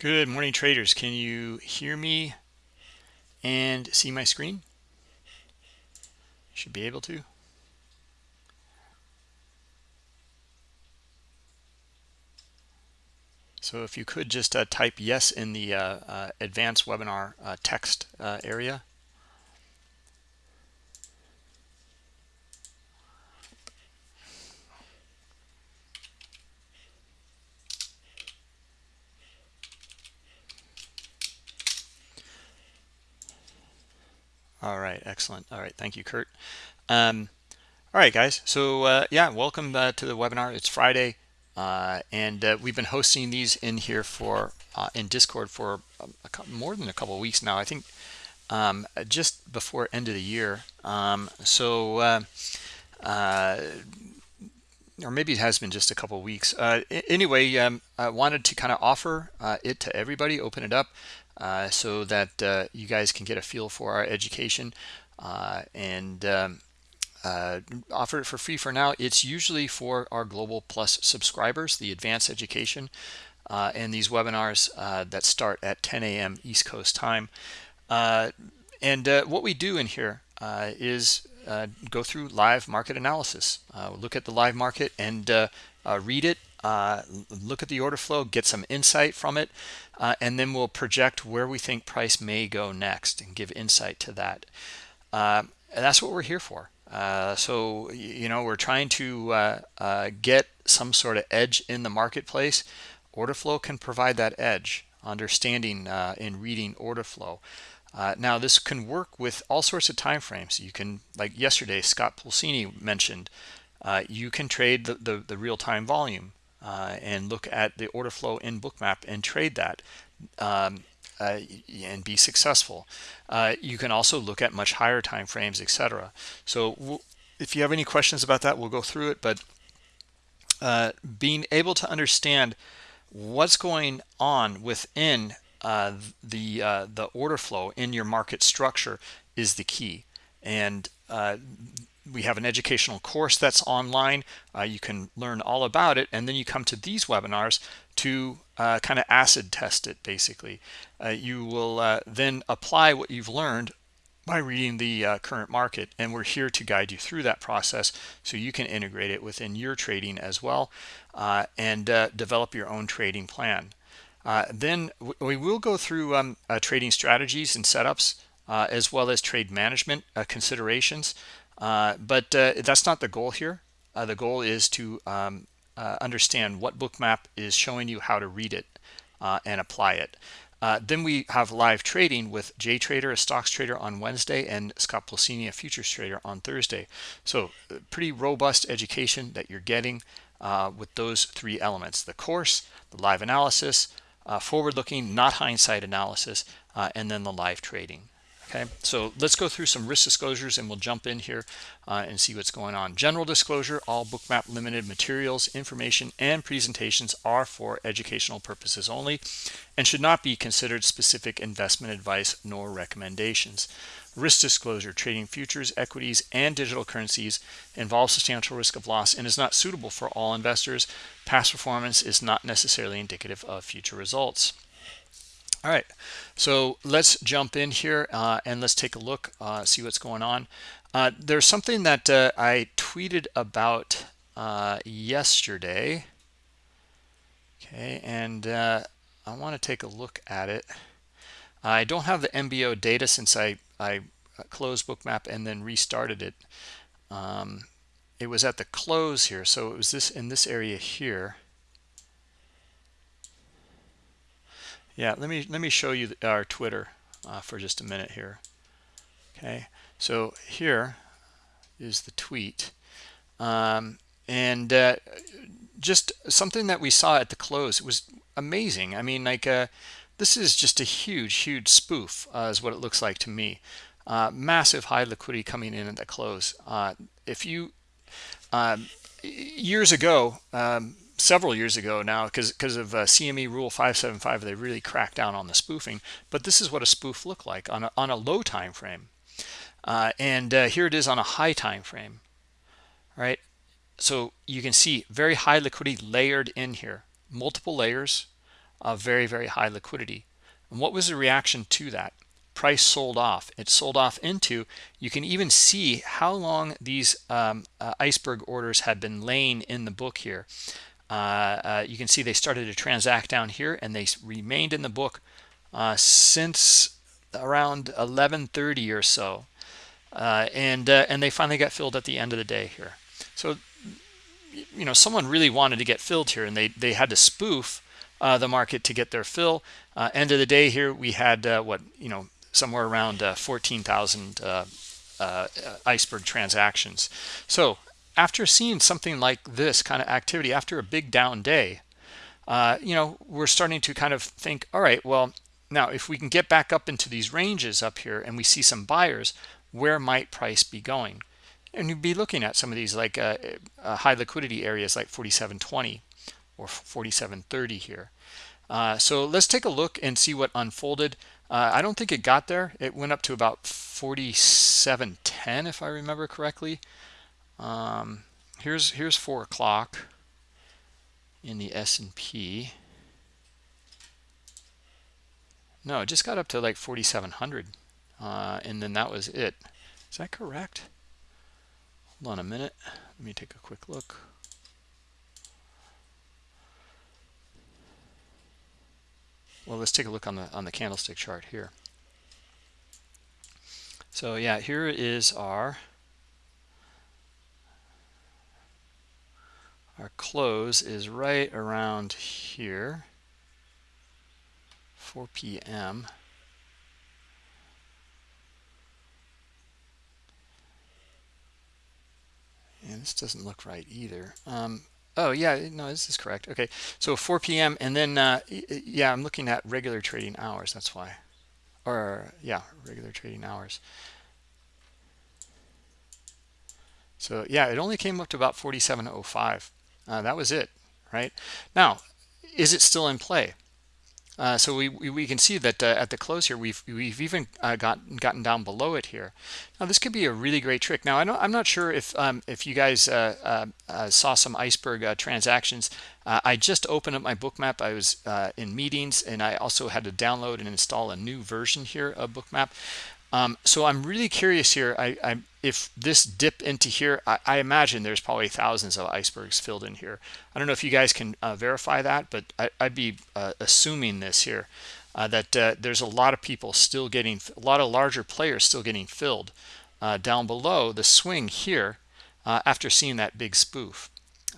Good morning, traders. Can you hear me and see my screen? Should be able to. So if you could just uh, type yes in the uh, uh, advanced webinar uh, text uh, area. All right, excellent. All right, thank you, Kurt. Um, all right, guys. So uh, yeah, welcome uh, to the webinar. It's Friday, uh, and uh, we've been hosting these in here for uh, in Discord for couple, more than a couple of weeks now. I think um, just before end of the year. Um, so uh, or maybe it has been just a couple weeks. anyway, um, I wanted to kind of offer it to everybody, open it up. Uh, so that uh, you guys can get a feel for our education uh, and um, offer it for free for now. It's usually for our Global Plus subscribers, the advanced education, and these webinars that start at 10 a.m. East Coast time. and what we do in here is uh, go through live market analysis. Uh, look at the live market and uh, read it uh, look at the order flow, get some insight from it, uh, and then we'll project where we think price may go next and give insight to that. Uh, and that's what we're here for. Uh, so, you know, we're trying to uh, uh, get some sort of edge in the marketplace. Order flow can provide that edge, understanding in reading order flow. now, this can work with all sorts of time frames. You can, like yesterday, Scott Pulcini mentioned, you can trade the, the, the real-time volume uh, and look at the order flow in bookmap and trade that um, uh, and be successful. Uh, you can also look at much higher time frames etc so if you have any questions about that we'll go through it but uh, being able to understand what's going on within uh, the uh, the order flow in your market structure is the key. And we have an educational course that's online. Uh, you can learn all about it. And then you come to these webinars to uh, kind of acid test it, basically. Uh, you will uh, then apply what you've learned by reading the uh, current market. And we're here to guide you through that process so you can integrate it within your trading as well uh, and develop your own trading plan. then we will go through um, trading strategies and setups as well as trade management considerations. Uh, but uh, that's not the goal here. Uh, the goal is to um, understand what bookmap is showing you how to read it and apply it. Uh, then we have live trading with Jay Trader, a stocks trader on Wednesday, and Scott Pulcini, a futures trader on Thursday. So pretty robust education that you're getting uh, with those three elements, the course, the live analysis, uh, forward-looking, not hindsight analysis, and then the live trading. Okay, so let's go through some risk disclosures and we'll jump in here uh, and see what's going on. General disclosure, all bookmap limited materials, information, and presentations are for educational purposes only and should not be considered specific investment advice nor recommendations. Risk disclosure, trading futures, equities, and digital currencies involves substantial risk of loss and is not suitable for all investors. Past performance is not necessarily indicative of future results. All right, so let's jump in here uh, and let's take a look, uh, see what's going on. Uh, there's something that uh, I tweeted about uh, yesterday. Okay, and uh, I want to take a look at it. I don't have the MBO data since I, I closed Bookmap and then restarted it. Um, it was at the close here, so it was this in this area here. Yeah let me let me show you our twitter uh, for just a minute here. Okay so here is the tweet. Um, and uh, just something that we saw at the close it was amazing. I mean like uh, this is just a huge huge spoof uh, is what it looks like to me. Uh, massive high liquidity coming in at the close. Uh, if you um, years ago um, several years ago now because because of uh, CME Rule 575 they really cracked down on the spoofing but this is what a spoof looked like on a, on a low time frame. Uh, and uh, here it is on a high time frame right? So you can see very high liquidity layered in here multiple layers of very very high liquidity. And what was the reaction to that? Price sold off. It sold off into you can even see how long these um, uh, iceberg orders had been laying in the book here uh, uh, you can see they started to transact down here and they remained in the book uh, since around 1130 or so. Uh, and uh, and they finally got filled at the end of the day here. So you know someone really wanted to get filled here and they they had to spoof uh, the market to get their fill. End of the day here we had what you know somewhere around 14,000 iceberg transactions. So after seeing something like this kind of activity after a big down day uh, you know we're starting to kind of think all right well now if we can get back up into these ranges up here and we see some buyers where might price be going? And you'd be looking at some of these like uh, uh, high liquidity areas like 4720 or 4730 here. Uh, so let's take a look and see what unfolded. Uh, I don't think it got there. It went up to about 4710 if I remember correctly um, here's here's four o'clock in the S&P. No, it just got up to like 4,700, uh, and then that was it. Is that correct? Hold on a minute. Let me take a quick look. Well, let's take a look on the on the candlestick chart here. So yeah, here is our our close is right around here 4 p.m. and this doesn't look right either. Um, oh yeah no this is correct. Okay so 4 p.m and then uh, yeah i'm looking at regular trading hours that's why. Or yeah regular trading hours. So yeah it only came up to about 4705 uh, that was it, right? Now, is it still in play? Uh, so we, we, can see that uh, at the close here, we've we've even uh, got gotten down below it here. Now this could be a really great trick. Now I I'm not sure if um, if you guys uh, uh, uh, saw some iceberg transactions. I just opened up my bookmap. I was in meetings, and I also had to download and install a new version here of bookmap. Um, so I'm really curious here. I, I if this dip into here, I, I, imagine there's probably thousands of icebergs filled in here. I don't know if you guys can uh, verify that, but I, would be uh, assuming this here, uh, that uh, there's a lot of people still getting, a lot of larger players still getting filled uh, down below the swing here uh, after seeing that big spoof.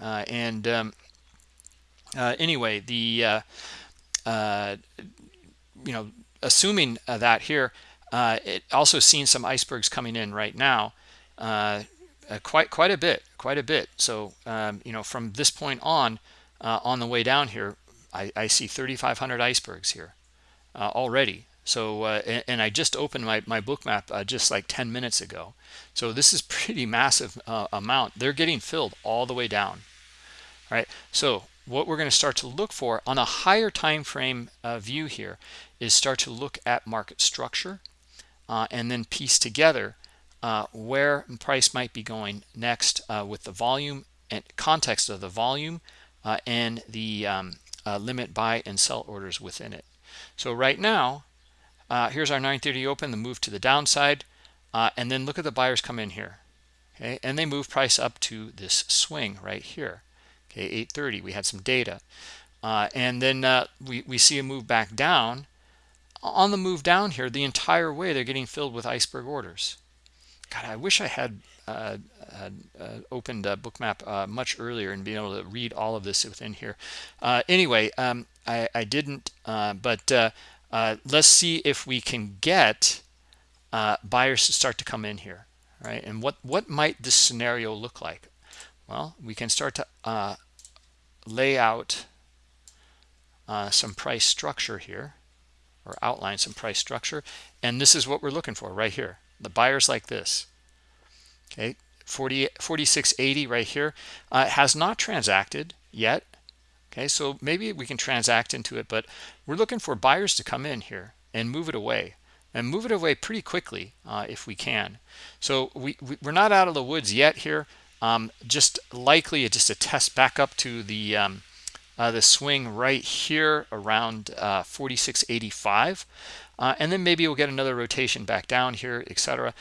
and um, anyway, the, you know, assuming that here, uh, it also seen some icebergs coming in right now, uh, uh, quite quite a bit, quite a bit. So um, you know, from this point on, uh, on the way down here, I, I see 3,500 icebergs here uh, already. So uh, and, and, I just opened my my bookmap just like 10 minutes ago. So this is pretty massive amount. They're getting filled all the way down. All right. So what we're going to start to look for on a higher time frame view here is start to look at market structure uh, and then piece together uh, where price might be going next uh, with the volume and context of the volume uh, and the um, uh, limit buy and sell orders within it. So right now, uh, here's our 930 open, the move to the downside, and then look at the buyers come in here. Okay, and they move price up to this swing right here. Okay, 830, we had some data. and then we, we see a move back down on the move down here the entire way they're getting filled with iceberg orders. God i wish i had uh, uh, uh, opened a bookmap uh, much earlier and being able to read all of this within here. Uh, anyway um, I, I, didn't uh, but let's see if we can get buyers to start to come in here right? And what what might this scenario look like? Well we can start to lay out some price structure here or outline some price structure. And this is what we're looking for right here. The buyers like this. Okay. 40 4680 right here. Uh, has not transacted yet. Okay. So maybe we can transact into it but we're looking for buyers to come in here and move it away and move it away pretty quickly uh, if we can. So we, we are not out of the woods yet here. Um, just likely just a test back up to the um, uh, the swing right here around uh, 46.85 uh, and then maybe we'll get another rotation back down here etc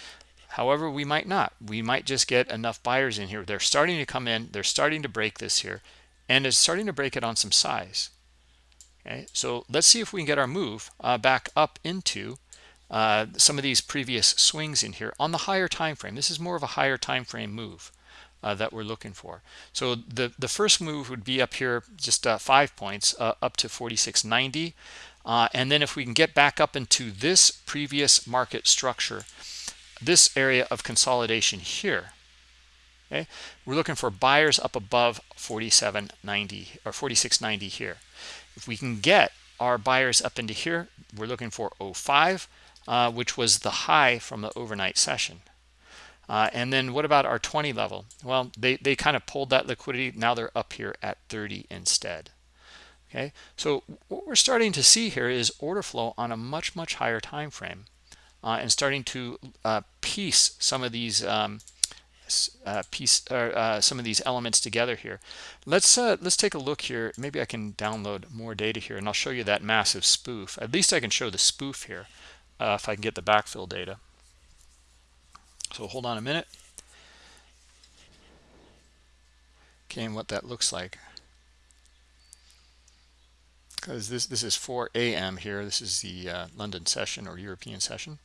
however we might not. We might just get enough buyers in here. They're starting to come in. They're starting to break this here. And it's starting to break it on some size. Okay so let's see if we can get our move uh, back up into uh, some of these previous swings in here on the higher time frame this is more of a higher time frame move uh, that we're looking for. So the, the first move would be up here, just uh, five points, uh, up to 46.90. Uh, and then if we can get back up into this previous market structure, this area of consolidation here, okay, we're looking for buyers up above 47.90 or 46.90 here. If we can get our buyers up into here, we're looking for 05, uh, which was the high from the overnight session. Uh, and then what about our 20 level? Well, they, they kind of pulled that liquidity. Now they're up here at 30 instead. Okay, so what we're starting to see here is order flow on a much, much higher time frame uh, and starting to uh, piece some of these um, uh, piece or uh, some of these elements together here. Let's uh, let's take a look here. Maybe I can download more data here and I'll show you that massive spoof. At least I can show the spoof here if I can get the backfill data. So hold on a minute. Okay, and what that looks like. Because this, this is 4 a.m. here. This is the uh, London session or European session.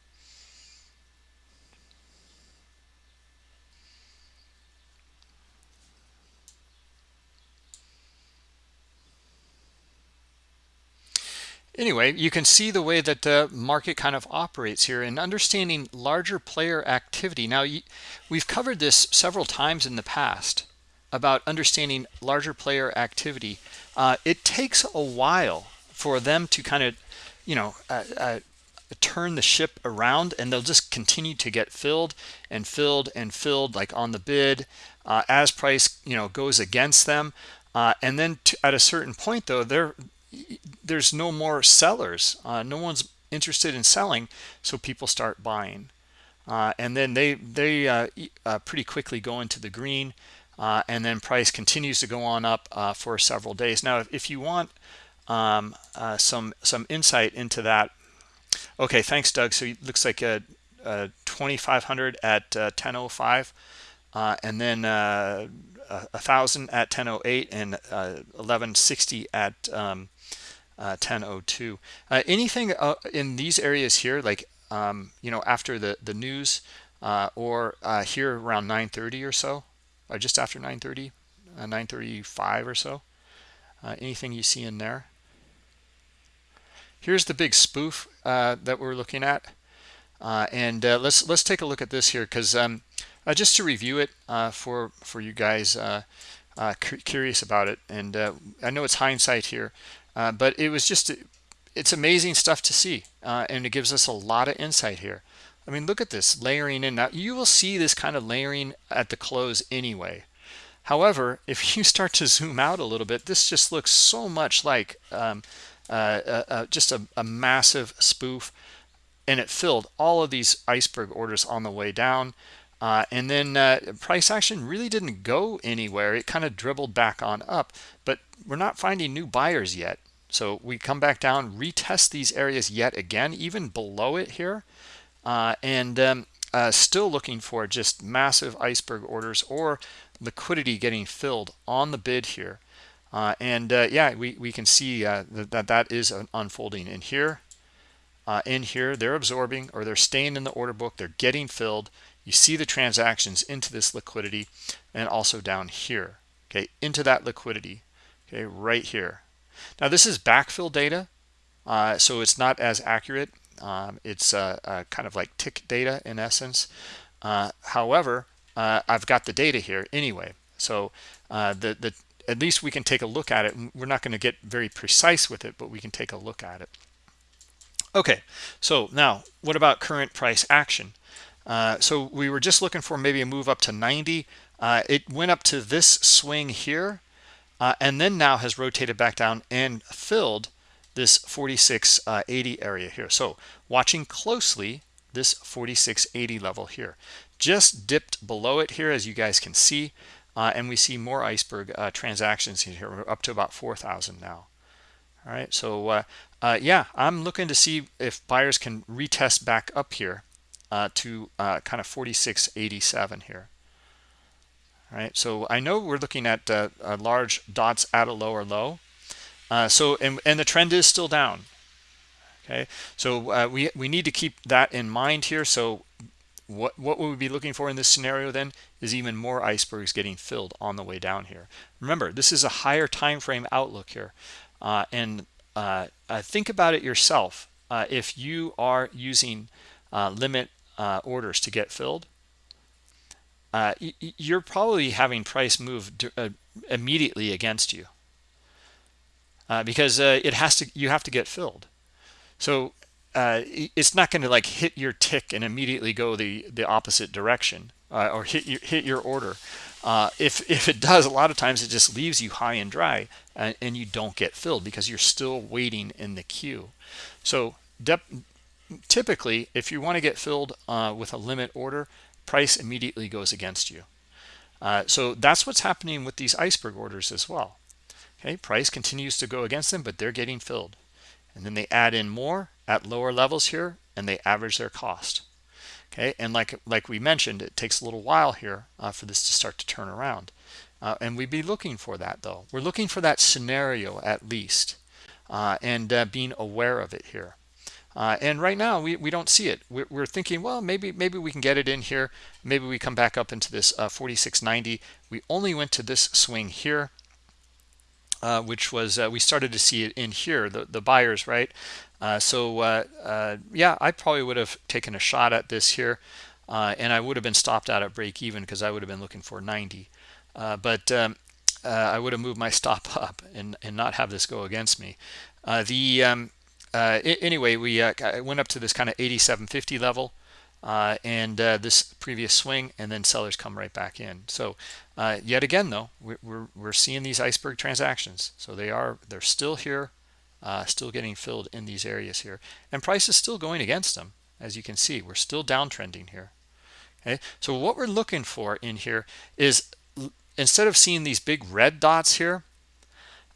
Anyway you can see the way that the market kind of operates here and understanding larger player activity. Now we've covered this several times in the past about understanding larger player activity. Uh, it takes a while for them to kind of you know uh, uh, turn the ship around and they'll just continue to get filled and filled and filled like on the bid uh, as price you know goes against them. Uh, and then to, at a certain point though they're there's no more sellers. Uh, no one's interested in selling so people start buying. Uh, and then they they uh, uh pretty quickly go into the green uh, and then price continues to go on up uh, for several days. Now if, you want um, some some insight into that okay thanks Doug. So it looks like a, a 2500 at 1005 and then a thousand at 1008 and 1160 at um, uh, 1002 uh, anything uh, in these areas here like um, you know after the the news uh, or uh, here around 930 or so or just after 930 uh, 935 or so anything you see in there? Here's the big spoof that we're looking at. And let's let's take a look at this here because um, just to review it for for you guys curious about it. And I know it's hindsight here uh, but it was just it's amazing stuff to see uh, and it gives us a lot of insight here. I mean look at this layering in. Now you will see this kind of layering at the close anyway. However if you start to zoom out a little bit this just looks so much like um, uh, uh, uh, just a, a, massive spoof and it filled all of these iceberg orders on the way down. Uh, and then uh, price action really didn't go anywhere. It kind of dribbled back on up but we're not finding new buyers yet so we come back down, retest these areas yet again, even below it here, uh, and um, uh, still looking for just massive iceberg orders or liquidity getting filled on the bid here. Uh, and uh, yeah, we, we can see uh, that, that that is unfolding in here. Uh, in here, they're absorbing or they're staying in the order book. They're getting filled. You see the transactions into this liquidity and also down here, okay, into that liquidity, okay, right here. Now this is backfill data, uh, so it's not as accurate. Um, it's uh, uh, kind of like tick data in essence. Uh, however, uh, I've got the data here anyway. So uh, the, the at least we can take a look at it. We're not going to get very precise with it, but we can take a look at it. Okay, so now what about current price action? so we were just looking for maybe a move up to 90. it went up to this swing here uh, and then now has rotated back down and filled this 4680 uh, area here. So watching closely this 4680 level here. Just dipped below it here as you guys can see. uh, and we see more iceberg uh, transactions here we're up to about 4,000 now all right so uh, uh, yeah I'm looking to see if buyers can retest back up here uh, to kind of 46.87 here all right? So I know we're looking at uh, large dots at a lower low. So and, and the trend is still down okay? So we we need to keep that in mind here. So what what would we be looking for in this scenario then is even more icebergs getting filled on the way down here. Remember this is a higher time frame outlook here. Uh, and uh, uh, think about it yourself. Uh, if you are using uh, limit uh, orders to get filled you're probably having price move immediately against you because it has to you have to get filled so uh, it's not going to like hit your tick and immediately go the the opposite direction uh, or hit your hit your order. Uh, if if it does, a lot of times it just leaves you high and dry, and, and you don't get filled because you're still waiting in the queue. So typically, if you want to get filled uh, with a limit order, price immediately goes against you. Uh, so that's what's happening with these iceberg orders as well. Okay, price continues to go against them, but they're getting filled. And then they add in more at lower levels here and they average their cost. Okay and like like we mentioned it takes a little while here uh, for this to start to turn around. Uh, and we'd be looking for that though. We're looking for that scenario at least uh, and uh, being aware of it here uh, and right now we, we don't see it. We're, we're, thinking well maybe maybe we can get it in here. Maybe we come back up into this uh, 4690 we only went to this swing here uh, which was uh, we started to see it in here the the buyers right? Uh, so uh, yeah I probably would have taken a shot at this here and I would have been stopped out at break even because I would have been looking for 90 but um, I would have moved my stop up and and not have this go against me. The um, anyway we went up to this kind of 8750 level uh, and uh, this previous swing and then sellers come right back in. So uh, yet again though we're, we're, seeing these iceberg transactions. So they are they're still here uh, still getting filled in these areas here. And price is still going against them as you can see. We're still downtrending here. Okay? So what we're looking for in here is instead of seeing these big red dots here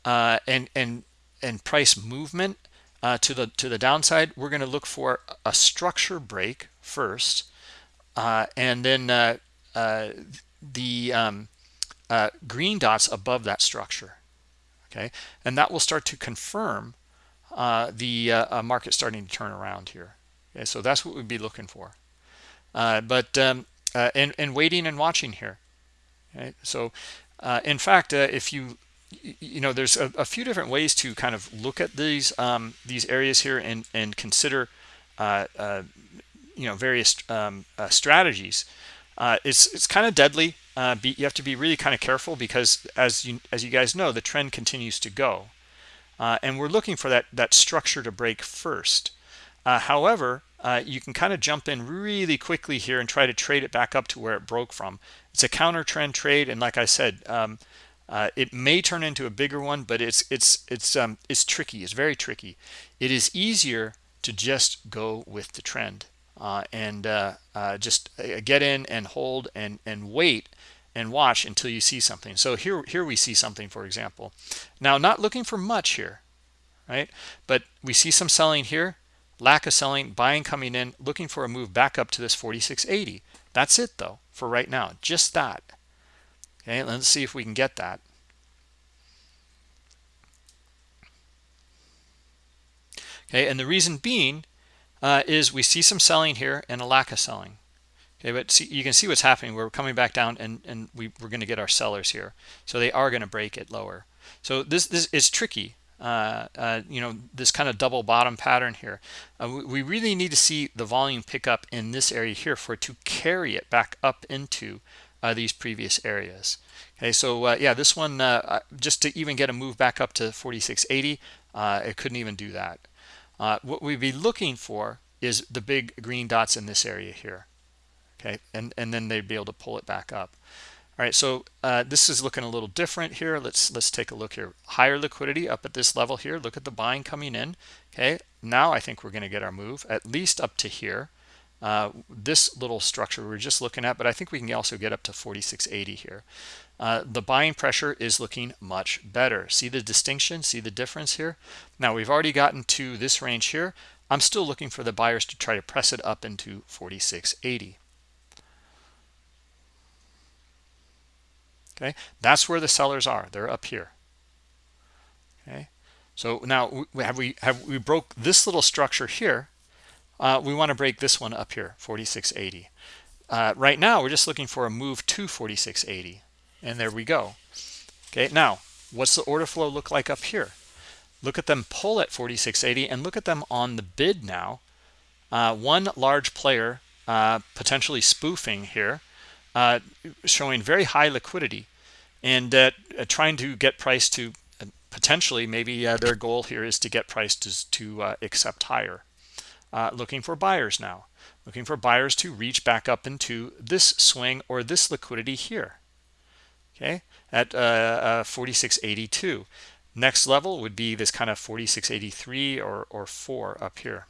uh, and and and price movement uh, to the to the downside we're going to look for a structure break first uh, and then uh, uh the um, uh, green dots above that structure okay? And that will start to confirm the market starting to turn around here okay? So that's what we'd be looking for. But um, and, and waiting and watching here okay? So in fact if you you know there's a, a, few different ways to kind of look at these um, these areas here and and consider uh, uh, you know various um, uh, strategies. Uh, it's it's kind of deadly uh, be, you have to be really kind of careful because as you as you guys know the trend continues to go. Uh, and we're looking for that that structure to break first. However you can kind of jump in really quickly here and try to trade it back up to where it broke from. It's a counter trend trade and like I said um, uh, it may turn into a bigger one, but it's it's it's um, it's tricky. It's very tricky. It is easier to just go with the trend uh, and uh, uh just uh, get in and hold and and wait and watch until you see something. So here here we see something, for example. Now, not looking for much here, right? But we see some selling here, lack of selling, buying coming in, looking for a move back up to this 46.80. That's it though for right now. Just that. Okay, let's see if we can get that. Okay, and the reason being uh, is we see some selling here and a lack of selling. Okay, but see, you can see what's happening. We're coming back down and, and we, we're going to get our sellers here. So they are going to break it lower. So this, this is tricky. Uh, uh, you know, this kind of double bottom pattern here. Uh, we, we, really need to see the volume pick up in this area here for it to carry it back up into uh, these previous areas. Okay, so uh, yeah, this one, uh, just to even get a move back up to 4680, uh, it couldn't even do that. Uh, what we'd be looking for is the big green dots in this area here. Okay, and, and then they'd be able to pull it back up. All right, so uh, this is looking a little different here. Let's let's take a look here. Higher liquidity up at this level here. Look at the buying coming in. Okay, now I think we're going to get our move at least up to here. Uh, this little structure we are just looking at, but I think we can also get up to 4680 here. Uh, the buying pressure is looking much better. See the distinction? See the difference here? Now we've already gotten to this range here. I'm still looking for the buyers to try to press it up into 4680. Okay, that's where the sellers are. They're up here. Okay, so now have we have we broke this little structure here. Uh, we want to break this one up here, 4680. Uh, right now, we're just looking for a move to 4680, and there we go. Okay, now what's the order flow look like up here? Look at them pull at 4680 and look at them on the bid now. Uh, one large player uh, potentially spoofing here, uh, showing very high liquidity and uh, trying to get price to potentially maybe their goal here is to get price to, to accept higher. Uh, looking for buyers now, looking for buyers to reach back up into this swing or this liquidity here. Okay, at uh, uh, 4682. Next level would be this kind of 4683 or, or 4 up here.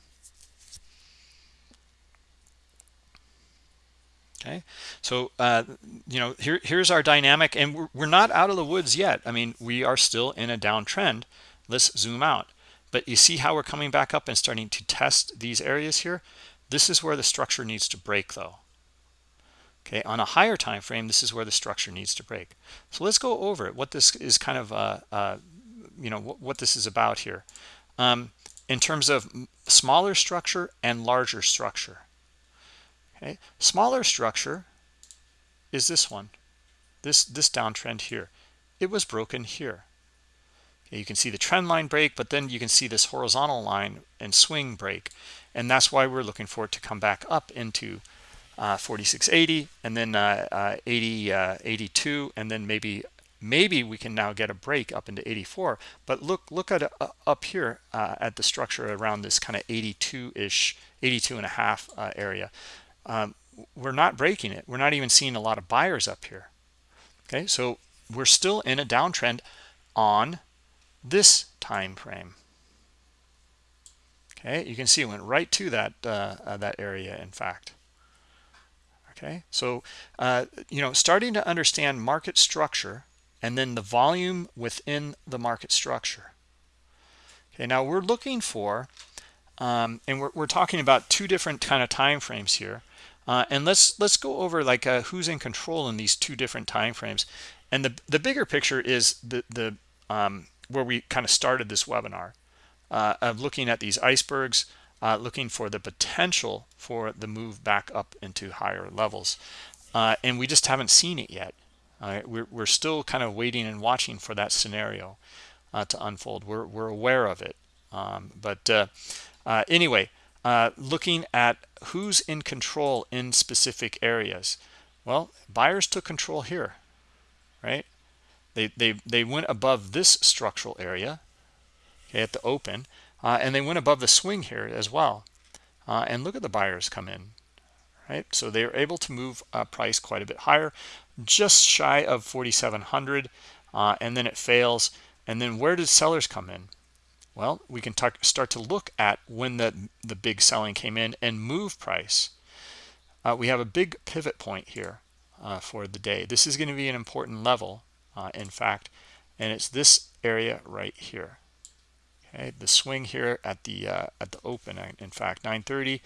Okay, so uh, you know here here's our dynamic, and we're, we're not out of the woods yet. I mean, we are still in a downtrend. Let's zoom out. But you see how we're coming back up and starting to test these areas here. This is where the structure needs to break, though. Okay, on a higher time frame, this is where the structure needs to break. So let's go over it. What this is kind of uh, uh, you know what, what this is about here um, in terms of smaller structure and larger structure okay smaller structure is this one this this downtrend here it was broken here you can see the trend line break but then you can see this horizontal line and swing break. And that's why we're looking for it to come back up into uh, 4680 and then uh, uh, 80 uh, 82 and then maybe maybe we can now get a break up into 84 but look look at uh, up here uh, at the structure around this kind of 82 ish 82 and a half area. Um, we're not breaking it. We're not even seeing a lot of buyers up here. Okay? So we're still in a downtrend on this time frame okay you can see it went right to that uh, uh, that area in fact okay so uh, you know starting to understand market structure and then the volume within the market structure. Okay, now we're looking for, um, and we're, we're talking about two different kind of time frames here. Uh, and let's let's go over like uh, who's in control in these two different time frames. And the the bigger picture is the the um, where we kind of started this webinar uh, of looking at these icebergs, uh, looking for the potential for the move back up into higher levels. Uh, and we just haven't seen it yet. Uh, we're, we're still kind of waiting and watching for that scenario uh, to unfold. We're, we're aware of it. Um, but uh, anyway, looking at who's in control in specific areas. Well, buyers took control here, right? They, they, they went above this structural area okay, at the open, uh, and they went above the swing here as well. and look at the buyers come in, right? So they're able to move price quite a bit higher just shy of 4,700 uh, and then it fails. And then where did sellers come in? Well, we can talk, start to look at when the, the big selling came in and move price. Uh, we have a big pivot point here uh, for the day. This is going to be an important level, uh, in fact, and it's this area right here. Okay, the swing here at the uh, at the open, in fact, 930,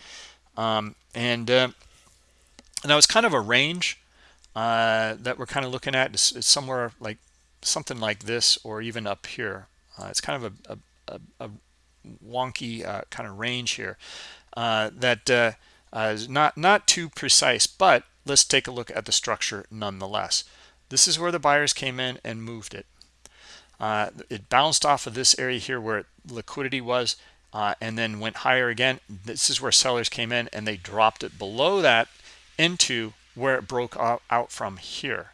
um, and uh, now it's kind of a range uh, that we're kind of looking at It's, is, somewhere like something like this or even up here. Uh, it's kind of a, a, a wonky uh, kind of range here uh, that uh, not, not too precise, but let's take a look at the structure nonetheless. This is where the buyers came in and moved it. it bounced off of this area here where liquidity was and then went higher again. This is where sellers came in and they dropped it below that into where it broke out from here.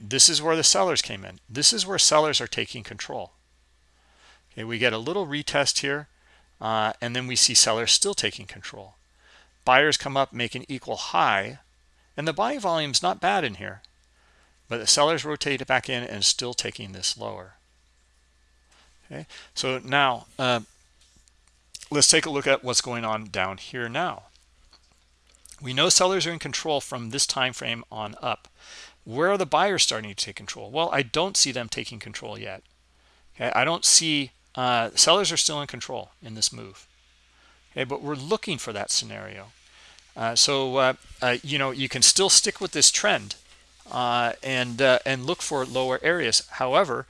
This is where the sellers came in. This is where sellers are taking control. Okay, we get a little retest here, uh, and then we see sellers still taking control. Buyers come up, make an equal high, and the volume is not bad in here, but the sellers rotate it back in and still taking this lower. Okay, so now uh, let's take a look at what's going on down here now. we know sellers are in control from this time frame on up. Where are the buyers starting to take control? Well i don't see them taking control yet. Okay i don't see uh, sellers are still in control in this move. Okay but we're looking for that scenario. Uh, so uh, uh you know you can still stick with this trend uh, and uh, and look for lower areas. However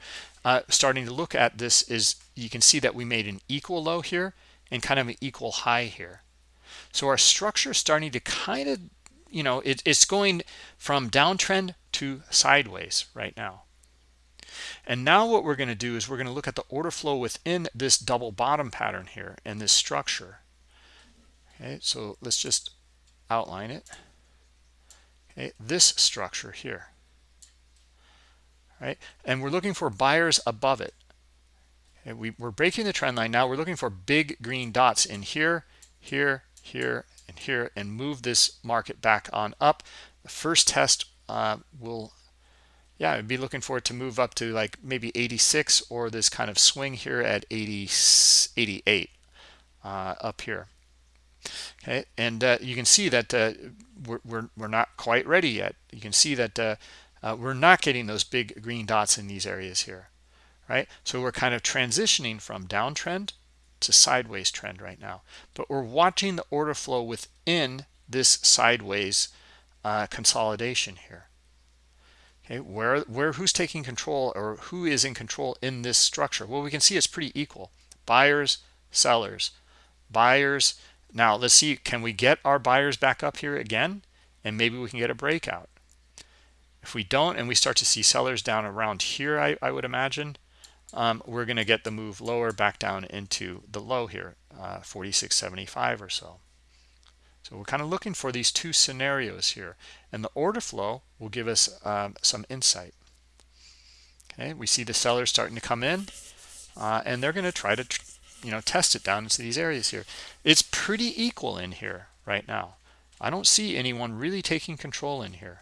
starting to look at this is you can see that we made an equal low here and kind of an equal high here. So our structure is starting to kind of you know it, it's going from downtrend to sideways right now. And now what we're going to do is we're going to look at the order flow within this double bottom pattern here and this structure. Okay so let's just outline it okay this structure here right? And we're looking for buyers above it. We, we're breaking the trend line. Now we're looking for big green dots in here here here and here and move this market back on up. The first test uh, will yeah i'd be looking for it to move up to like maybe 86 or this kind of swing here at 80 88 uh, up here okay and uh, you can see that uh, we're, we're, we're not quite ready yet. You can see that uh, uh, we're not getting those big green dots in these areas here right? So we're kind of transitioning from downtrend to sideways trend right now. But we're watching the order flow within this sideways uh, consolidation here. Okay where where who's taking control or who is in control in this structure? Well we can see it's pretty equal. Buyers sellers. Buyers now let's see can we get our buyers back up here again? And maybe we can get a breakout. If we don't and we start to see sellers down around here i, I would imagine um, we're going to get the move lower back down into the low here uh, 46.75 or so. So we're kind of looking for these two scenarios here and the order flow will give us um, some insight. Okay we see the sellers starting to come in uh, and they're going to try to you know test it down into these areas here. It's pretty equal in here right now. I don't see anyone really taking control in here.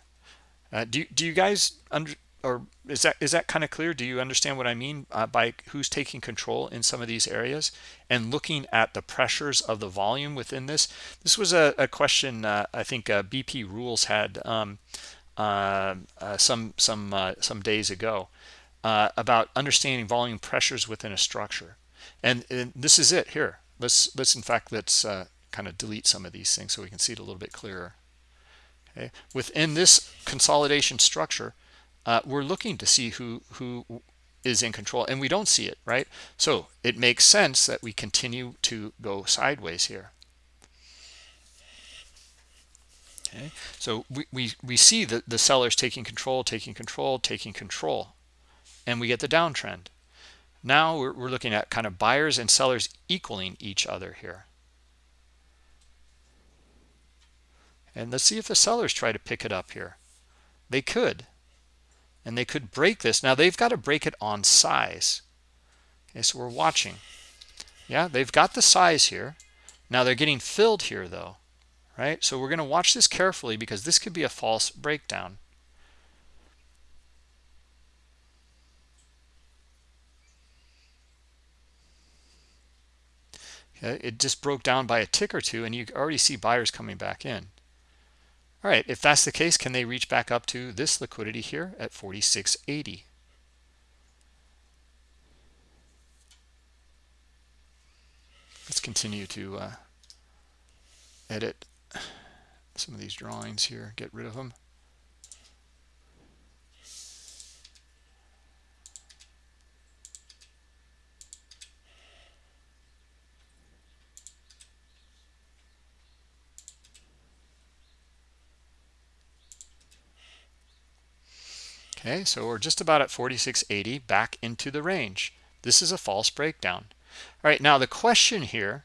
Uh, do, do you guys under, or is that is that kind of clear? Do you understand what i mean uh, by who's taking control in some of these areas? And looking at the pressures of the volume within this this was a, a question uh, i think uh, bp rules had um, uh, uh, some some some days ago about understanding volume pressures within a structure and, and, this is it here. Let's let's in fact let's kind of delete some of these things so we can see it a little bit clearer. Okay? Within this consolidation structure uh, we're looking to see who who is in control and we don't see it right? So it makes sense that we continue to go sideways here. Okay? So we we, we see that the sellers taking control taking control taking control and we get the downtrend now we're, we're looking at kind of buyers and sellers equaling each other here. And let's see if the sellers try to pick it up here. They could. And they could break this. Now they've got to break it on size. Okay so we're watching. Yeah they've got the size here. Now they're getting filled here though right? So we're going to watch this carefully because this could be a false breakdown it just broke down by a tick or two and you already see buyers coming back in all right, if that's the case, can they reach back up to this liquidity here at 46.80? Let's continue to uh, edit some of these drawings here, get rid of them. Okay, so we're just about at 46.80 back into the range. This is a false breakdown. All right, now the question here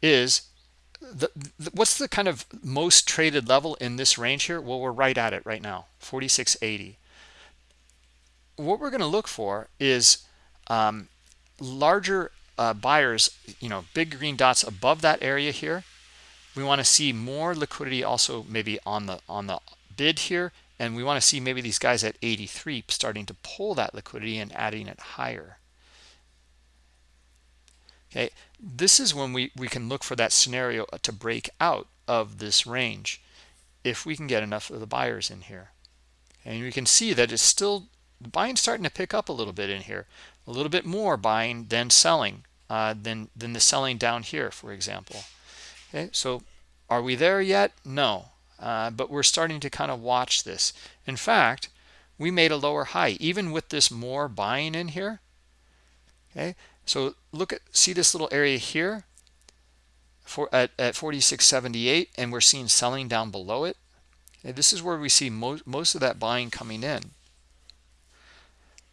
is the, the, what's the kind of most traded level in this range here? Well, we're right at it right now, 46.80. What we're going to look for is um, larger uh, buyers, you know, big green dots above that area here. We want to see more liquidity also maybe on the on the bid here and we want to see maybe these guys at 83 starting to pull that liquidity and adding it higher. Okay this is when we we can look for that scenario to break out of this range if we can get enough of the buyers in here. And we can see that it's still buying starting to pick up a little bit in here a little bit more buying than selling uh, than than the selling down here for example. Okay so are we there yet? No uh, but we're starting to kind of watch this. In fact we made a lower high even with this more buying in here. Okay? So look at see this little area here? For at, at 46.78 and we're seeing selling down below it. Okay, this is where we see most most of that buying coming in.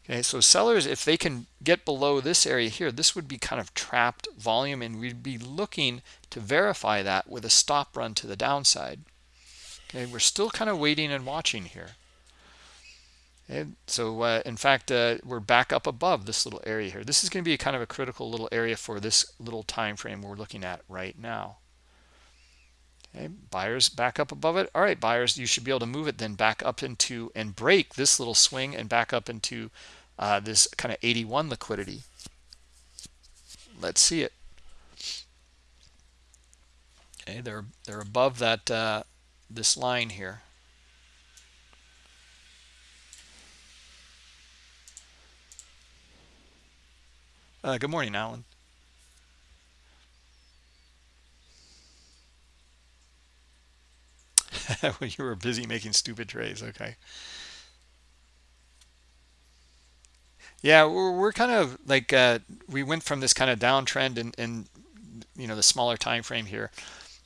Okay so sellers if they can get below this area here this would be kind of trapped volume and we'd be looking to verify that with a stop run to the downside okay we're still kind of waiting and watching here. And so uh, in fact uh, we're back up above this little area here. This is going to be kind of a critical little area for this little time frame we're looking at right now. Okay buyers back up above it. All right buyers you should be able to move it then back up into and break this little swing and back up into uh, this kind of 81 liquidity. Let's see it. Okay they're they're above that uh, this line here Uh, good morning, Alan. when you were busy making stupid trades, okay. Yeah, we're, we're kind of like uh, we went from this kind of downtrend in, in you know the smaller time frame here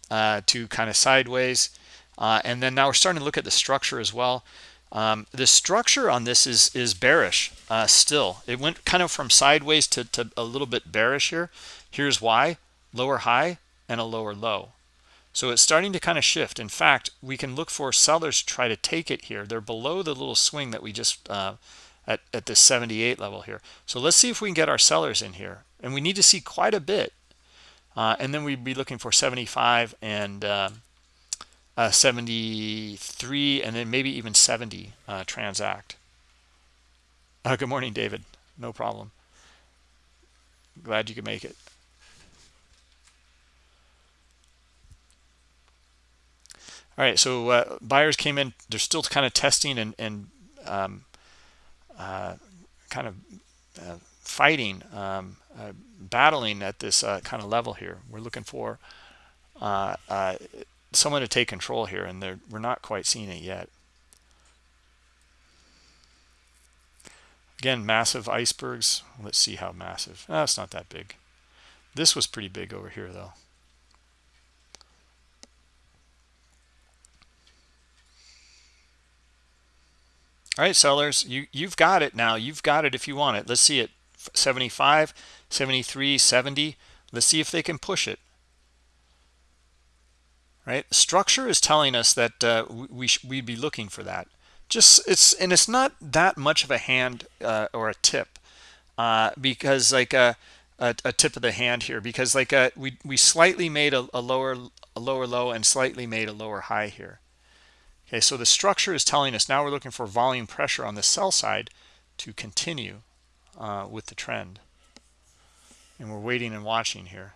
uh, to kind of sideways, uh, and then now we're starting to look at the structure as well. Um, the structure on this is is bearish uh, still. It went kind of from sideways to, to a little bit bearish here. Here's why. Lower high and a lower low. So it's starting to kind of shift. In fact, we can look for sellers to try to take it here. They're below the little swing that we just uh, at, at the 78 level here. So let's see if we can get our sellers in here. And we need to see quite a bit. Uh, and then we'd be looking for 75 and um, uh, 73 and then maybe even 70 uh, transact. Uh, good morning david. No problem. Glad you could make it. All right so uh, buyers came in they're still kind of testing and, and um, uh, kind of uh, fighting um, battling at this kind of level here. We're looking for someone to take control here and we're not quite seeing it yet. Again massive icebergs. Let's see how massive. Oh, it's not that big. This was pretty big over here though. All right sellers you you've got it now. You've got it if you want it. Let's see it. 75 73 70 let's see if they can push it right? Structure is telling us that uh, we we'd be looking for that. Just it's and it's not that much of a hand uh, or a tip uh, because like a, uh, a, a, tip of the hand here because like a, uh, we we slightly made a, a lower a lower low and slightly made a lower high here. Okay so the structure is telling us now we're looking for volume pressure on the sell side to continue uh, with the trend. And we're waiting and watching here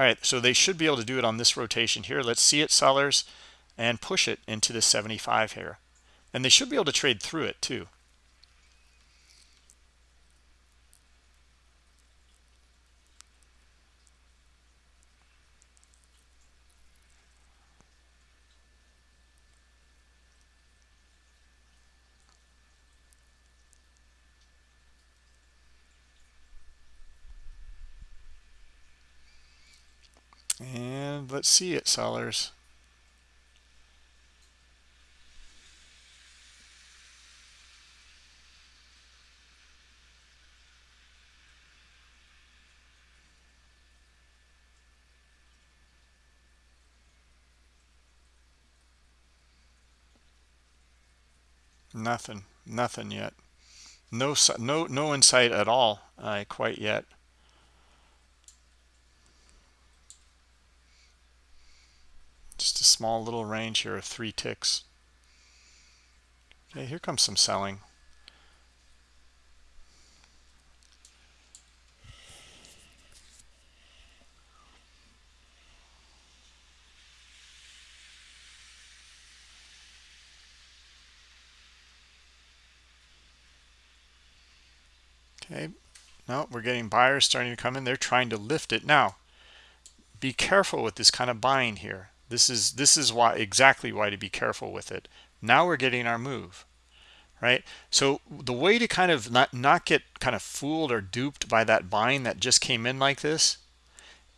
all right so they should be able to do it on this rotation here. Let's see it sellers and push it into the 75 here. And they should be able to trade through it too And let's see it, sellers. Nothing, nothing yet. No, no, no insight at all, uh, quite yet. small little range here of three ticks. Okay, here comes some selling. Okay, no, we're getting buyers starting to come in. They're trying to lift it. Now, be careful with this kind of buying here this is this is why exactly why to be careful with it. Now we're getting our move right? So the way to kind of not not get kind of fooled or duped by that buying that just came in like this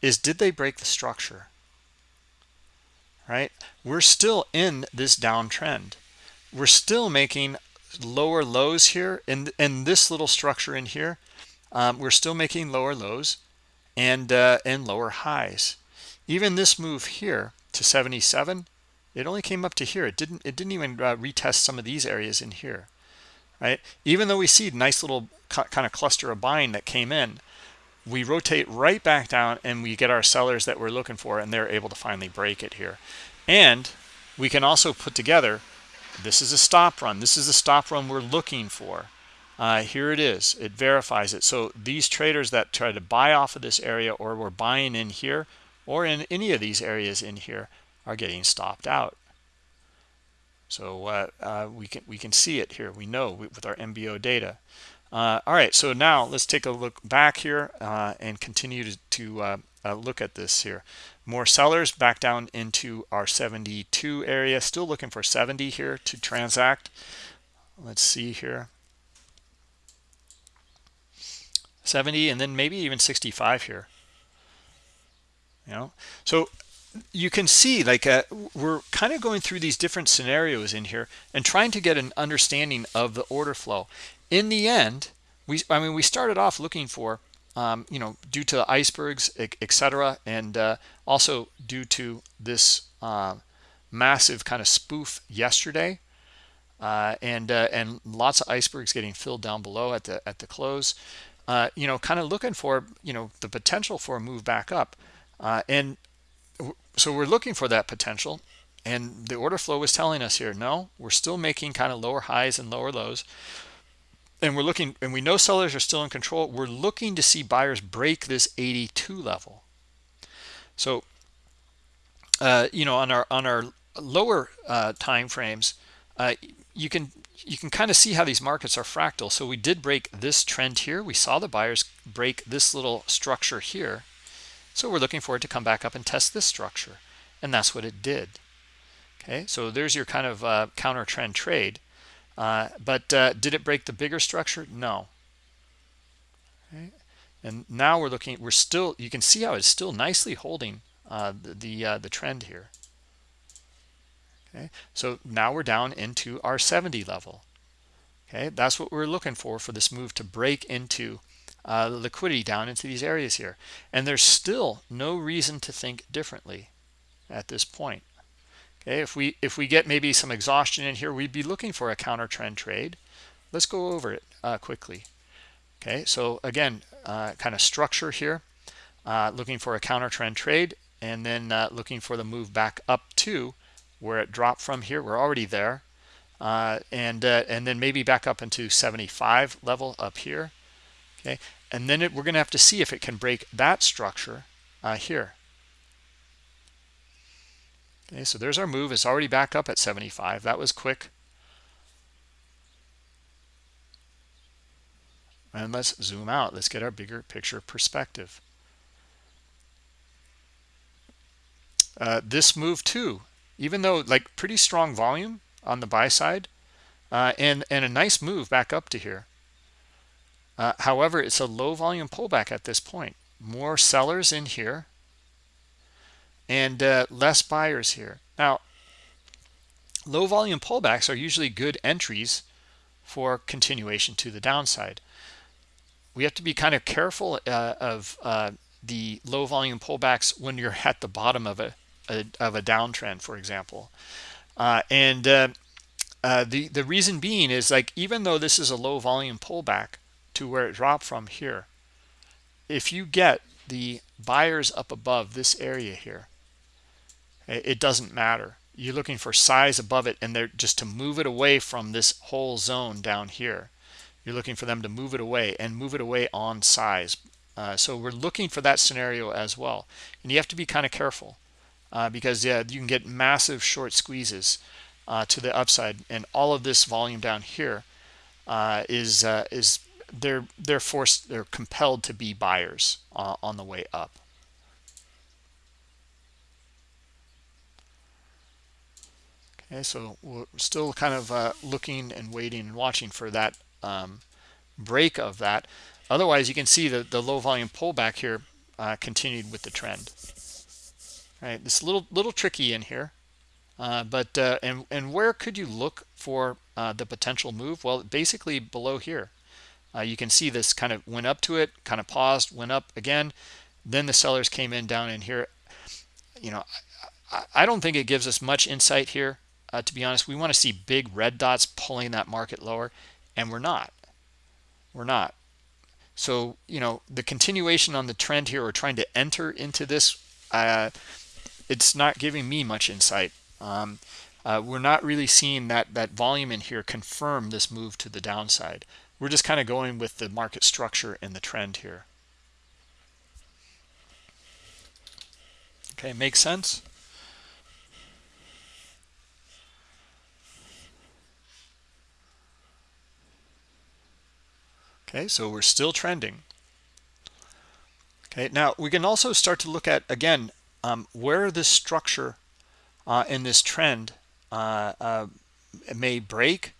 is did they break the structure right? We're still in this downtrend. We're still making lower lows here. In in this little structure in here um, we're still making lower lows and uh, and lower highs. Even this move here to 77 it only came up to here. It didn't it didn't even uh, retest some of these areas in here right? Even though we see nice little kind of cluster of buying that came in we rotate right back down and we get our sellers that we're looking for and they're able to finally break it here. And we can also put together this is a stop run. This is the stop run we're looking for. Uh, here it is. It verifies it. So these traders that try to buy off of this area or we're buying in here or in any of these areas in here are getting stopped out. So uh, uh, we can we can see it here. We know with our MBO data. Uh, all right so now let's take a look back here uh, and continue to, to uh, uh, look at this here. More sellers back down into our 72 area. Still looking for 70 here to transact. Let's see here. 70 and then maybe even 65 here you know so you can see like uh, we're kind of going through these different scenarios in here and trying to get an understanding of the order flow in the end we i mean we started off looking for um, you know, due to the icebergs, etc., and uh, also due to this uh, massive kind of spoof yesterday, uh, and uh, and lots of icebergs getting filled down below at the at the close. Uh, you know, kind of looking for you know the potential for a move back up, uh, and so we're looking for that potential. And the order flow was telling us here, no, we're still making kind of lower highs and lower lows. And we're looking and we know sellers are still in control we're looking to see buyers break this 82 level. So uh, you know on our on our lower uh, time frames uh, you can you can kind of see how these markets are fractal. So we did break this trend here we saw the buyers break this little structure here so we're looking for it to come back up and test this structure and that's what it did okay so there's your kind of uh, counter trend trade uh, but uh, did it break the bigger structure? No. Okay. And now we're looking, we're still, you can see how it's still nicely holding uh, the the, uh, the trend here. Okay, so now we're down into our 70 level. Okay, that's what we're looking for for this move to break into uh, liquidity down into these areas here. And there's still no reason to think differently at this point. Okay, if we if we get maybe some exhaustion in here, we'd be looking for a counter trend trade. Let's go over it uh, quickly. Okay, so again, uh, kind of structure here, uh, looking for a counter trend trade, and then uh, looking for the move back up to where it dropped from here. We're already there, uh, and and then maybe back up into 75 level up here. Okay, and then it, we're going to have to see if it can break that structure here. Okay, so there's our move. It's already back up at 75. That was quick. And let's zoom out. Let's get our bigger picture perspective. Uh, this move too, even though like pretty strong volume on the buy side, uh, and and a nice move back up to here. Uh, however, it's a low volume pullback at this point. More sellers in here and uh, less buyers here. Now, low volume pullbacks are usually good entries for continuation to the downside. We have to be kind of careful uh, of uh, the low volume pullbacks when you're at the bottom of a, a of a downtrend, for example. Uh, and uh, the the reason being is like even though this is a low volume pullback to where it dropped from here, if you get the buyers up above this area here, it doesn't matter. You're looking for size above it and they're just to move it away from this whole zone down here you're looking for them to move it away and move it away on size. Uh, so we're looking for that scenario as well. And you have to be kind of careful uh, because yeah you can get massive short squeezes uh, to the upside. And all of this volume down here uh, is uh, is they're they're forced they're compelled to be buyers uh, on the way up. Okay so we're still kind of uh, looking and waiting and watching for that um, break of that. Otherwise you can see that the low volume pullback here uh, continued with the trend. Right it's a little little tricky in here uh, but uh, and and where could you look for uh, the potential move? Well basically below here uh, you can see this kind of went up to it kind of paused went up again. Then the sellers came in down in here. You know I, I don't think it gives us much insight here. Uh, to be honest we want to see big red dots pulling that market lower and we're not. We're not. So you know the continuation on the trend here or trying to enter into this uh, it's not giving me much insight. Um, uh, we're not really seeing that that volume in here confirm this move to the downside we're just kind of going with the market structure and the trend here. Okay makes sense? Okay so we're still trending. Okay now we can also start to look at again um, where this structure uh, in this trend uh, uh, may break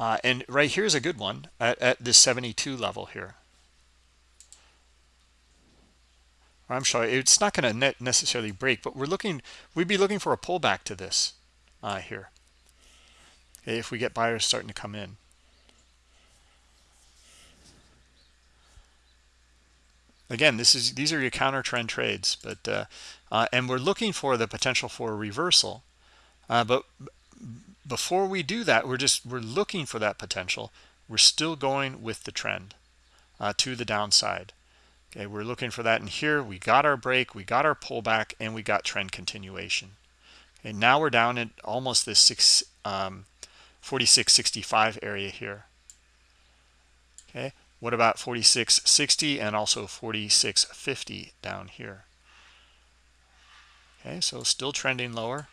uh, and right here's a good one at, at this 72 level here. I'm sorry it's not going to necessarily break but we're looking we'd be looking for a pullback to this uh, here okay, if we get buyers starting to come in. Again this is these are your counter trend trades but uh, uh, and we're looking for the potential for a reversal uh, but before we do that we're just we're looking for that potential. We're still going with the trend uh, to the downside. Okay we're looking for that and here. We got our break we got our pullback and we got trend continuation. Okay now we're down at almost this six um, 4665 area here. Okay what about 4660 and also 4650 down here? Okay, so still trending lower.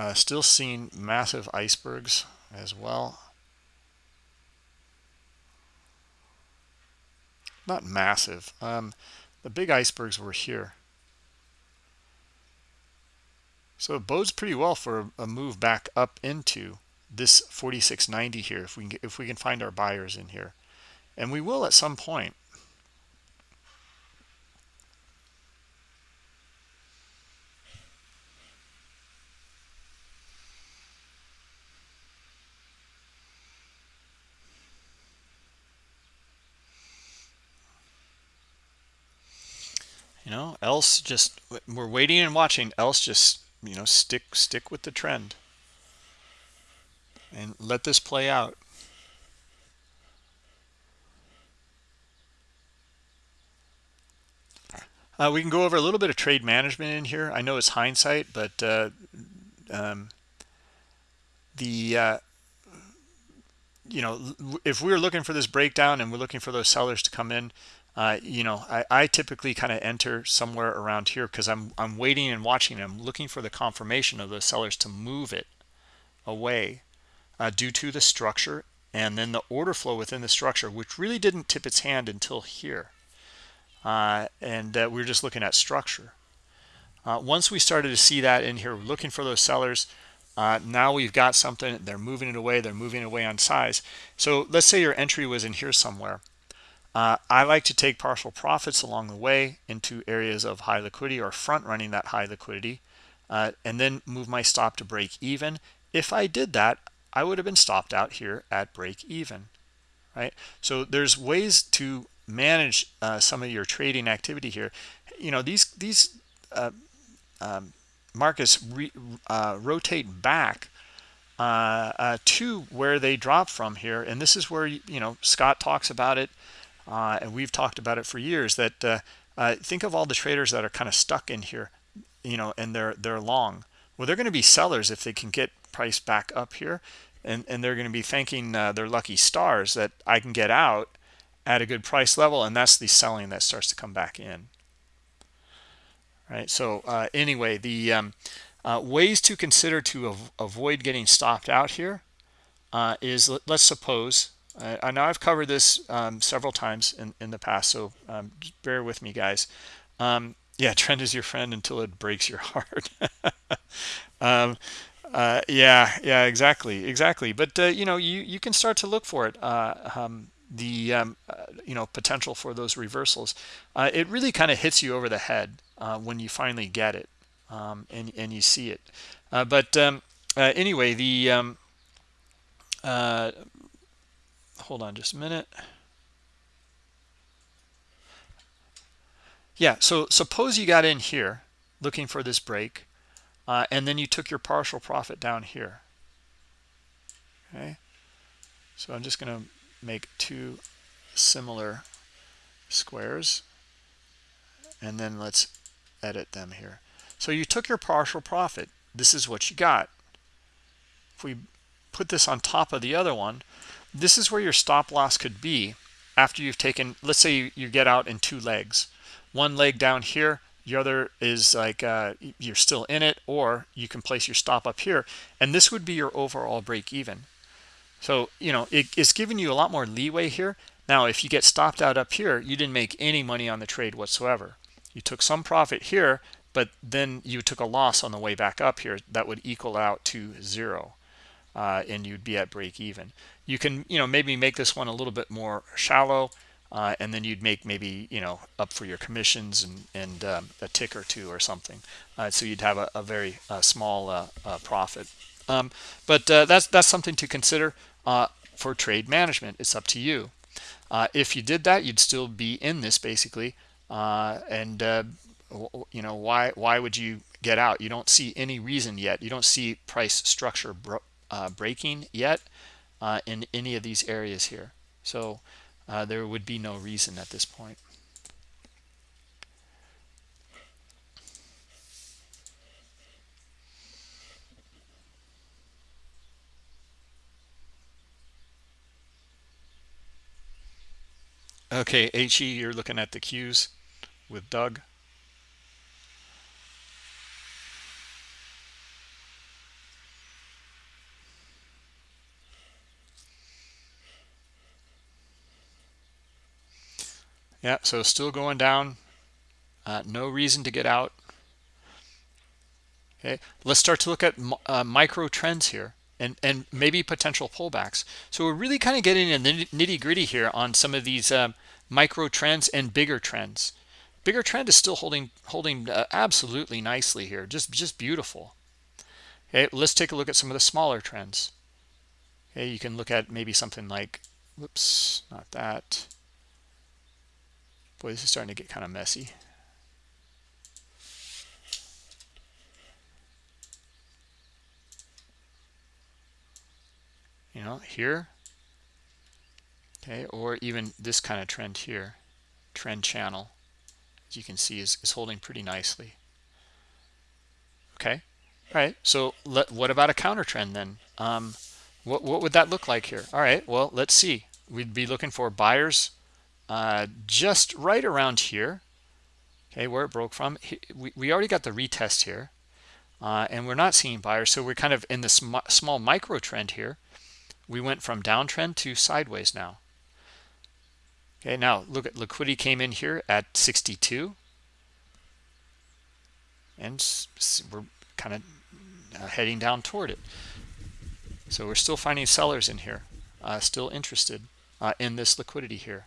Uh, still seeing massive icebergs as well. Not massive. Um, the big icebergs were here. So it bodes pretty well for a move back up into this 4690 here if we can, if we can find our buyers in here and we will at some point you know else just we're waiting and watching else just you know stick stick with the trend. And let this play out. Uh, we can go over a little bit of trade management in here. I know it's hindsight but uh, um, the uh, you know if we are looking for this breakdown and we're looking for those sellers to come in uh, you know I, I typically kind of enter somewhere around here because I'm I'm waiting and watching I'm looking for the confirmation of those sellers to move it away uh, due to the structure and then the order flow within the structure, which really didn't tip its hand until here. Uh, and uh, we are just looking at structure. Uh, once we started to see that in here, looking for those sellers. Uh, now we've got something, they're moving it away, they're moving it away on size. So let's say your entry was in here somewhere. Uh, I like to take partial profits along the way into areas of high liquidity or front running that high liquidity uh, and then move my stop to break even. If I did that, I would have been stopped out here at break even, right? So there's ways to manage uh, some of your trading activity here. You know, these these uh, um, markets re, uh, rotate back uh, to where they drop from here, and this is where you know Scott talks about it, uh, and we've talked about it for years. That think of all the traders that are kind of stuck in here, you know, and they're they're long. Well, they're going to be sellers if they can get price back up here and and they're going to be thanking uh, their lucky stars that I can get out at a good price level and that's the selling that starts to come back in right so uh, anyway the um, uh, ways to consider to av avoid getting stopped out here uh, is let, us suppose I, I know I've covered this um, several times in, in the past, so um, bear with me, guys. Um, yeah, trend is your friend until it breaks your heart. um, uh, yeah, yeah, exactly, exactly. But uh, you know, you you can start to look for it. Uh, um, the um, uh, you know potential for those reversals. Uh, it really kind of hits you over the head uh, when you finally get it and and you see it. but anyway, the um, hold on just a minute. Yeah, so suppose you got in here looking for this break, uh, and then you took your partial profit down here. Okay, so I'm just going to make two similar squares, and then let's edit them here. So you took your partial profit. This is what you got. If we put this on top of the other one, this is where your stop loss could be after you've taken, let's say you, get out in two legs. One leg down here the other is like uh, you're still in it or you can place your stop up here and this would be your overall break even. So you know it, it's giving you a lot more leeway here. Now if you get stopped out up here you didn't make any money on the trade whatsoever. You took some profit here but then you took a loss on the way back up here that would equal out to zero uh, and you'd be at break even. You can you know maybe make this one a little bit more shallow uh, and then you'd make maybe you know up for your commissions and and um, a tick or two or something. Uh, so you'd have a, a very uh, small uh, uh, profit. Um, but that's that's something to consider for trade management. It's up to you. If you did that you'd still be in this basically and you know why why would you get out? You don't see any reason yet. You don't see price structure breaking yet in any of these areas here so uh, there would be no reason at this point. Okay, HE, you're looking at the cues with Doug. Yeah so still going down. Uh, no reason to get out. Okay let's start to look at uh, micro trends here and and maybe potential pullbacks. So we're really kind of getting in the nitty gritty here on some of these um, micro trends and bigger trends. Bigger trend is still holding holding uh, absolutely nicely here just just beautiful. Okay let's take a look at some of the smaller trends. Okay you can look at maybe something like whoops not that Boy, this is starting to get kind of messy. You know, here. Okay, or even this kind of trend here. Trend channel, as you can see, is, is holding pretty nicely. Okay, all right. So let, what about a counter trend then? Um, what, what would that look like here? All right, well, let's see. We'd be looking for buyers uh, just right around here okay where it broke from. We, we already got the retest here uh, and we're not seeing buyers so we're kind of in this sm small micro trend here. We went from downtrend to sideways now. Okay now look at liquidity came in here at 62 and we're kind of uh, heading down toward it. So we're still finding sellers in here uh, still interested uh, in this liquidity here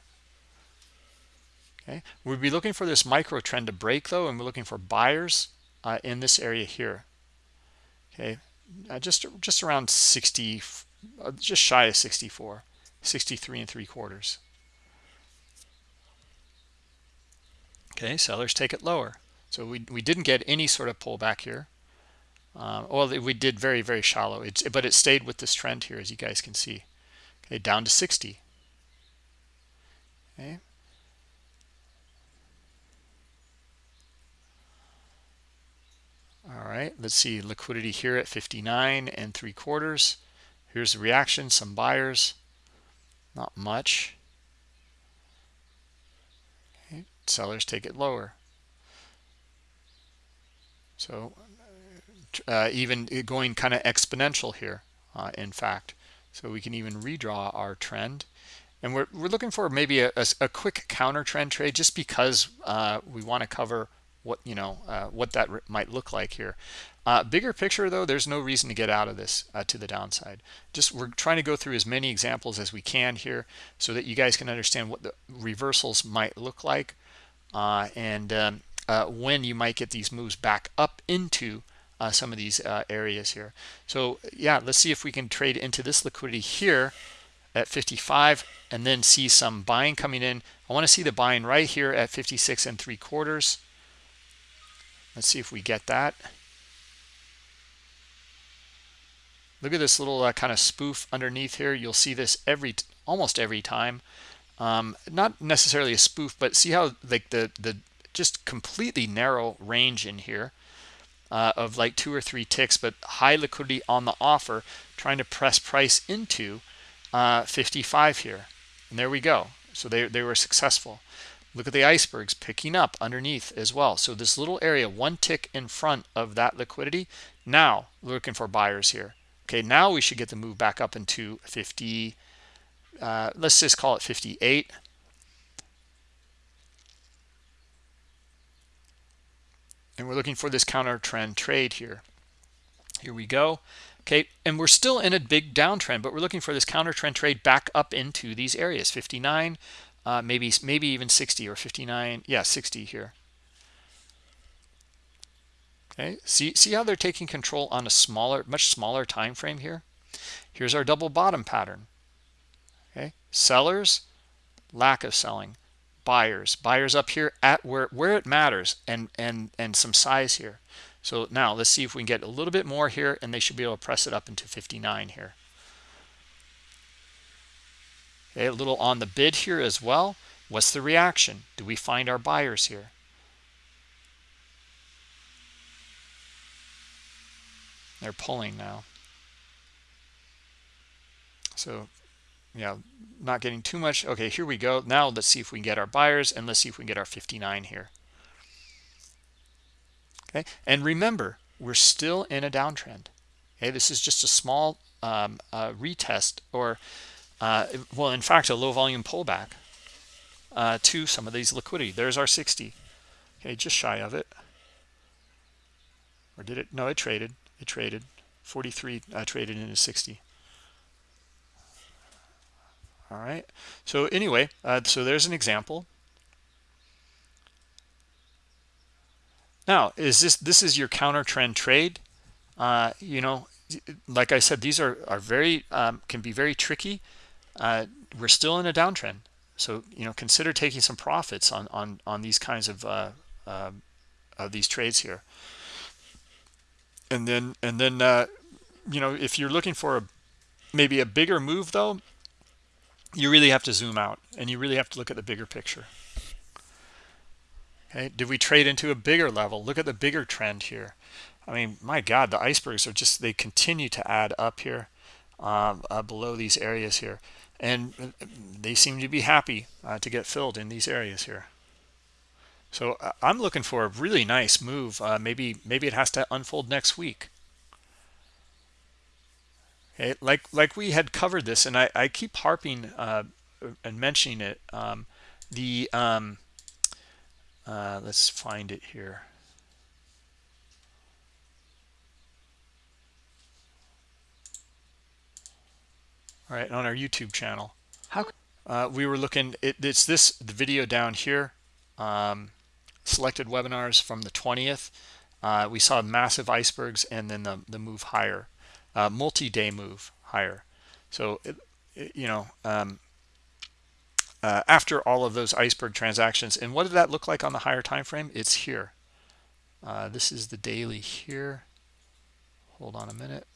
okay? We'd be looking for this micro trend to break though and we're looking for buyers uh, in this area here. Okay? Uh, just just around 60 uh, just shy of 64 63 and three quarters. Okay? Sellers take it lower. So we, we didn't get any sort of pullback here. Uh, well we did very very shallow. It's but it stayed with this trend here as you guys can see. Okay? Down to 60 okay all right let's see liquidity here at 59 and three quarters. Here's the reaction some buyers. Not much. Okay. sellers take it lower. So uh, even going kind of exponential here uh, in fact. So we can even redraw our trend. And we're, we're looking for maybe a, a, a quick counter trend trade just because uh, we want to cover what you know uh, what that might look like here. Uh, bigger picture though there's no reason to get out of this uh, to the downside. Just we're trying to go through as many examples as we can here so that you guys can understand what the reversals might look like uh, and um, uh, when you might get these moves back up into uh, some of these areas here. So yeah let's see if we can trade into this liquidity here at 55 and then see some buying coming in. I want to see the buying right here at 56 and three quarters Let's see if we get that. Look at this little uh, kind of spoof underneath here. You'll see this every almost every time. Um, not necessarily a spoof, but see how like the the just completely narrow range in here uh, of like two or three ticks, but high liquidity on the offer, trying to press price into uh, 55 here. And there we go. So they, they were successful. Look at the icebergs picking up underneath as well. So this little area, one tick in front of that liquidity. Now looking for buyers here. Okay, now we should get the move back up into 50. Uh, let's just call it 58. And we're looking for this counter trend trade here. Here we go. Okay, and we're still in a big downtrend, but we're looking for this counter trend trade back up into these areas, 59, uh, maybe maybe even 60 or 59 yeah 60 here. Okay see see how they're taking control on a smaller much smaller time frame here? Here's our double bottom pattern. Okay sellers lack of selling. Buyers buyers up here at where where it matters and and and some size here. So now let's see if we can get a little bit more here and they should be able to press it up into 59 here Okay, a little on the bid here as well. What's the reaction? Do we find our buyers here? They're pulling now. So, yeah, not getting too much. Okay, here we go. Now let's see if we can get our buyers and let's see if we can get our 59 here. Okay, and remember, we're still in a downtrend. Okay, this is just a small um, uh, retest or uh, well, in fact, a low volume pullback uh, to some of these liquidity. There's our 60. Okay, just shy of it. Or did it? No, it traded. It traded. 43 uh, traded into 60. All right. So anyway, uh, so there's an example. Now, is this this is your counter trend trade? Uh, you know, like I said, these are are very um, can be very tricky uh, we're still in a downtrend. So, you know, consider taking some profits on, on, on these kinds of, uh, uh, of these trades here. And then, and then, uh, you know, if you're looking for a, maybe a bigger move though, you really have to zoom out and you really have to look at the bigger picture. Okay, did we trade into a bigger level? Look at the bigger trend here. I mean, my God, the icebergs are just, they continue to add up here uh, uh, below these areas here. And they seem to be happy uh, to get filled in these areas here. So uh, i'm looking for a really nice move uh, maybe maybe it has to unfold next week. Okay like like we had covered this and i i keep harping uh, and mentioning it um, the um, let's find it here right on our youtube channel. How uh, we were looking it, it's this the video down here um, selected webinars from the 20th uh, we saw massive icebergs and then the, the move higher uh, multi-day move higher. So it, it, you know um, uh, after all of those iceberg transactions and what did that look like on the higher time frame it's here. Uh, this is the daily here. Hold on a minute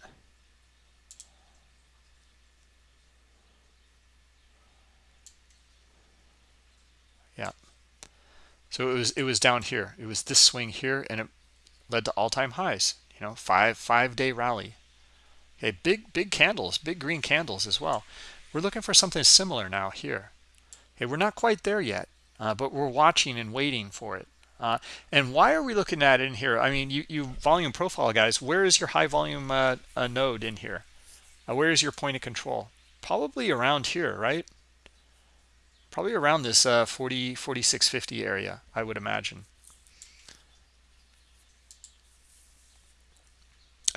yeah. So it was it was down here. It was this swing here and it led to all-time highs you know five five day rally. Okay big big candles big green candles as well. We're looking for something similar now here. Okay we're not quite there yet uh, but we're watching and waiting for it. Uh, and why are we looking at it in here? I mean you you volume profile guys where is your high volume uh, node in here? Uh, where is your point of control? Probably around here right probably around this uh, 40 4650 area i would imagine.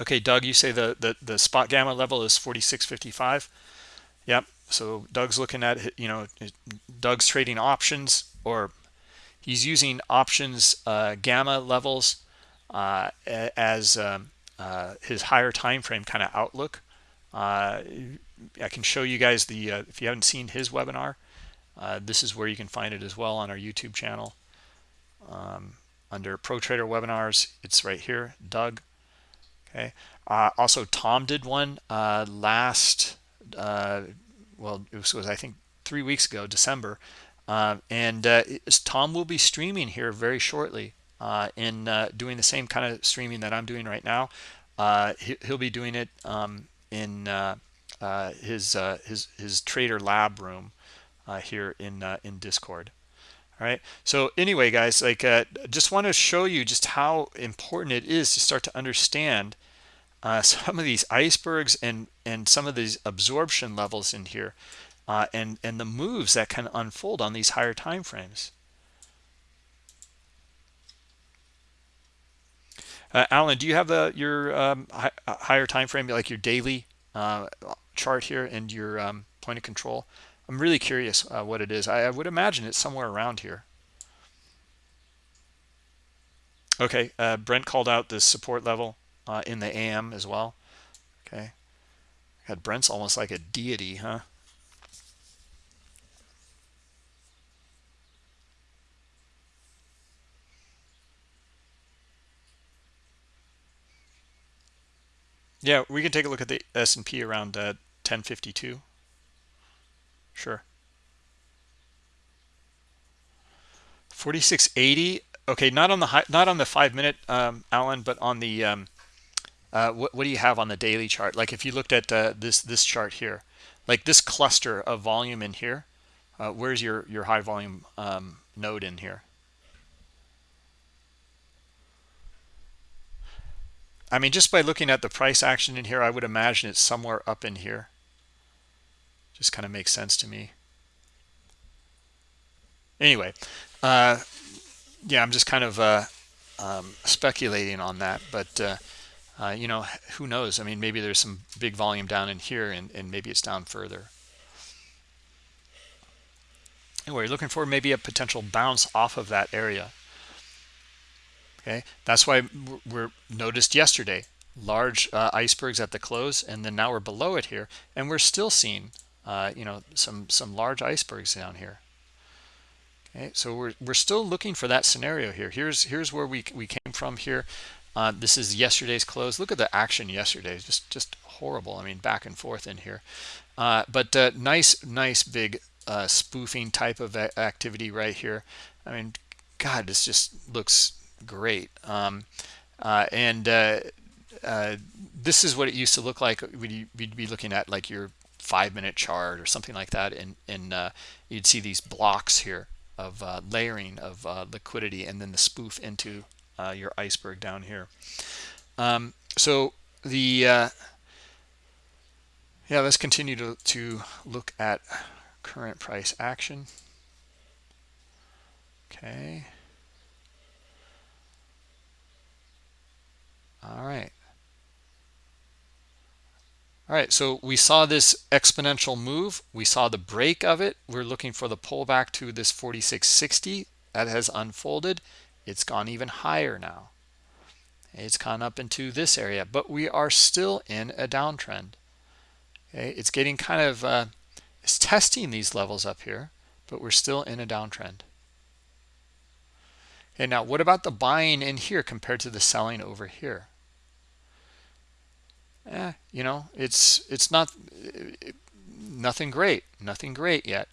Okay doug you say the the, the spot gamma level is 4655 yep so doug's looking at you know doug's trading options or he's using options uh, gamma levels uh, as um, uh, his higher time frame kind of outlook. Uh, i can show you guys the uh, if you haven't seen his webinar uh, this is where you can find it as well on our youtube channel. Um, under pro trader webinars it's right here doug. Okay. Also tom did one last well it was, was i think three weeks ago december. Uh, and uh, tom will be streaming here very shortly uh, in uh, doing the same kind of streaming that i'm doing right now. Uh, he, will be doing it um, in uh, his his his trader lab room here in in discord. All right? So anyway guys like just want to show you just how important it is to start to understand uh, some of these icebergs and and some of these absorption levels in here uh, and and the moves that can unfold on these higher time frames. Uh, Alan do you have the your um, hi, uh, higher time frame like your daily uh, chart here and your um, point of control I'm really curious uh, what it is I, I would imagine it's somewhere around here okay Brent called out this support level uh, in the AM as well. Okay. God, Brent's almost like a deity, huh? Yeah, we can take a look at the S&P around uh, 1052. Sure. 4680. Okay, not on the high, not on the five minute, um, Alan, but on the um, uh, what, what do you have on the daily chart? Like if you looked at uh, this this chart here, like this cluster of volume in here, uh, where's your your high volume um, node in here? I mean, just by looking at the price action in here, I would imagine it's somewhere up in here. Just kind of makes sense to me. Anyway, uh, yeah, I'm just kind of uh, um, speculating on that, but uh, uh, you know, who knows? I mean, maybe there's some big volume down in here and, and maybe it's down further. Anyway, looking for maybe a potential bounce off of that area. Okay, that's why we're noticed yesterday large uh, icebergs at the close, and then now we're below it here, and we're still seeing, uh, you know, some some large icebergs down here. Okay, so we're we're still looking for that scenario here. Here's here's where we we came from here. Uh, this is yesterday's close. Look at the action yesterday. Just just horrible. I mean, back and forth in here. Uh, but uh, nice, nice big uh, spoofing type of activity right here. I mean, God, this just looks great. Um, uh, and this is what it used to look like. We'd, we'd, be looking at like your five minute chart or something like that. And, and you'd see these blocks here of layering of liquidity and then the spoof into uh, your iceberg down here. Um, so the uh, yeah, let's continue to, to look at current price action. Okay. All right. All right, so we saw this exponential move. We saw the break of it. We're looking for the pullback to this 4660 that has unfolded. It's gone even higher now. It's gone up into this area but we are still in a downtrend. Okay it's getting kind of uh, it's testing these levels up here but we're still in a downtrend. Okay now what about the buying in here compared to the selling over here eh, you know it's it's not it, nothing great nothing great yet.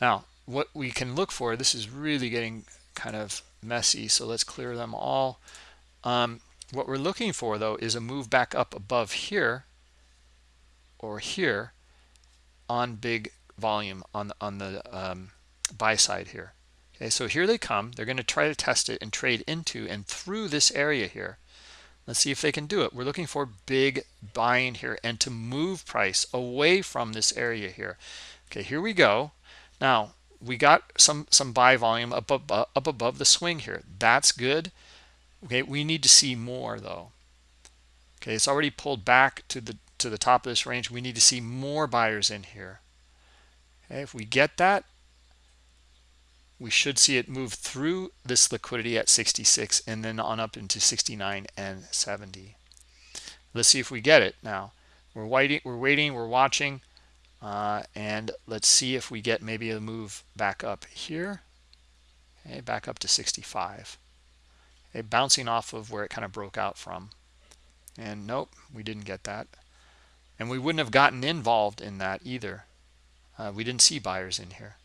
Now what we can look for this is really getting kind of messy so let's clear them all. Um, what we're looking for though is a move back up above here or here on big volume on the, on the um, buy side here. Okay so here they come. They're going to try to test it and trade into and through this area here let's see if they can do it. We're looking for big buying here and to move price away from this area here. Okay here we go. Now we got some some buy volume up above, up above the swing here. That's good. Okay we need to see more though. Okay it's already pulled back to the to the top of this range. We need to see more buyers in here. Okay if we get that we should see it move through this liquidity at 66 and then on up into 69 and 70 let's see if we get it. Now we're waiting we're waiting we're watching uh, and let's see if we get maybe a move back up here. Okay back up to 65 okay, bouncing off of where it kind of broke out from. And nope we didn't get that. And we wouldn't have gotten involved in that either. Uh, we didn't see buyers in here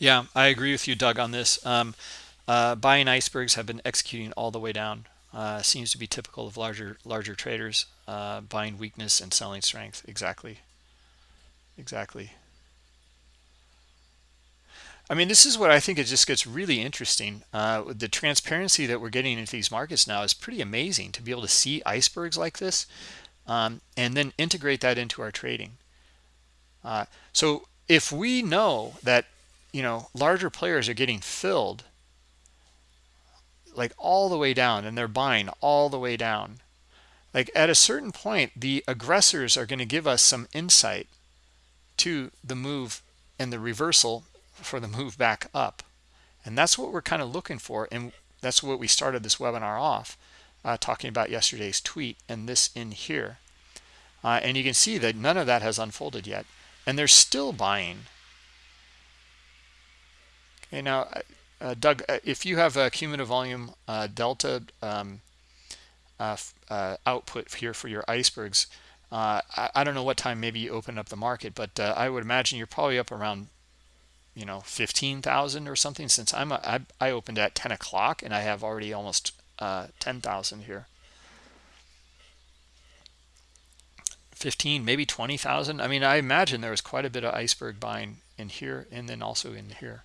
Yeah, I agree with you, Doug, on this. Um, uh, buying icebergs have been executing all the way down. Uh, seems to be typical of larger larger traders uh, buying weakness and selling strength. Exactly. Exactly. I mean, this is what I think it just gets really interesting. Uh, the transparency that we're getting into these markets now is pretty amazing to be able to see icebergs like this um, and then integrate that into our trading. Uh, so if we know that you know larger players are getting filled like all the way down and they're buying all the way down. Like at a certain point the aggressors are going to give us some insight to the move and the reversal for the move back up. And that's what we're kind of looking for and that's what we started this webinar off uh, talking about yesterday's tweet and this in here. Uh, and you can see that none of that has unfolded yet and they're still buying Okay, now, uh, uh, Doug, uh, if you have a cumulative volume uh, delta um, uh, uh, output here for your icebergs, I, I, don't know what time maybe you open up the market, but I would imagine you're probably up around, you know, 15,000 or something since I'm a, I, I opened at 10 o'clock and I have already almost 10,000 here. 15 maybe 20,000 I mean I imagine there was quite a bit of iceberg buying in here and then also in here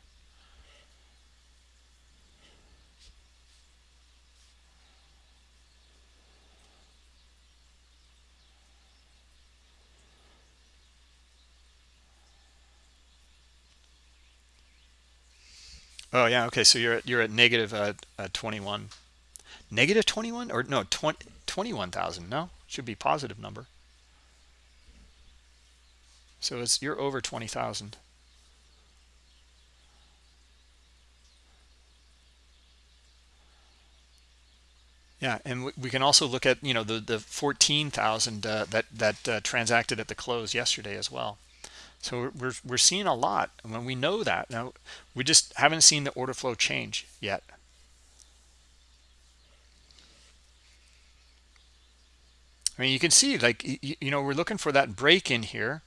Oh yeah, okay. So you're at, you're at negative uh, uh, 21, negative 21 or no 20, 21,000. No, should be positive number. So it's you're over 20,000. Yeah, and we can also look at you know the the 14,000 uh, that that uh, transacted at the close yesterday as well. So we're, we're seeing a lot. When we know that, now we just haven't seen the order flow change yet. I mean, you can see like, you, you know, we're looking for that break in here.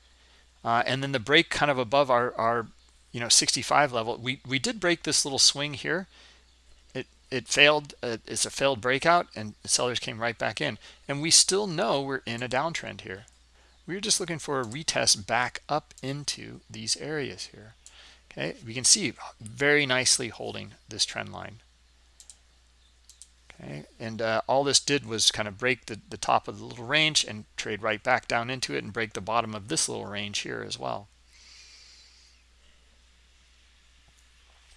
Uh, and then the break kind of above our, our, you know, 65 level. We, we did break this little swing here. It, it failed. Uh, it's a failed breakout and sellers came right back in. And we still know we're in a downtrend here. We're just looking for a retest back up into these areas here. Okay, we can see very nicely holding this trend line. Okay, and uh, all this did was kind of break the, the top of the little range and trade right back down into it and break the bottom of this little range here as well.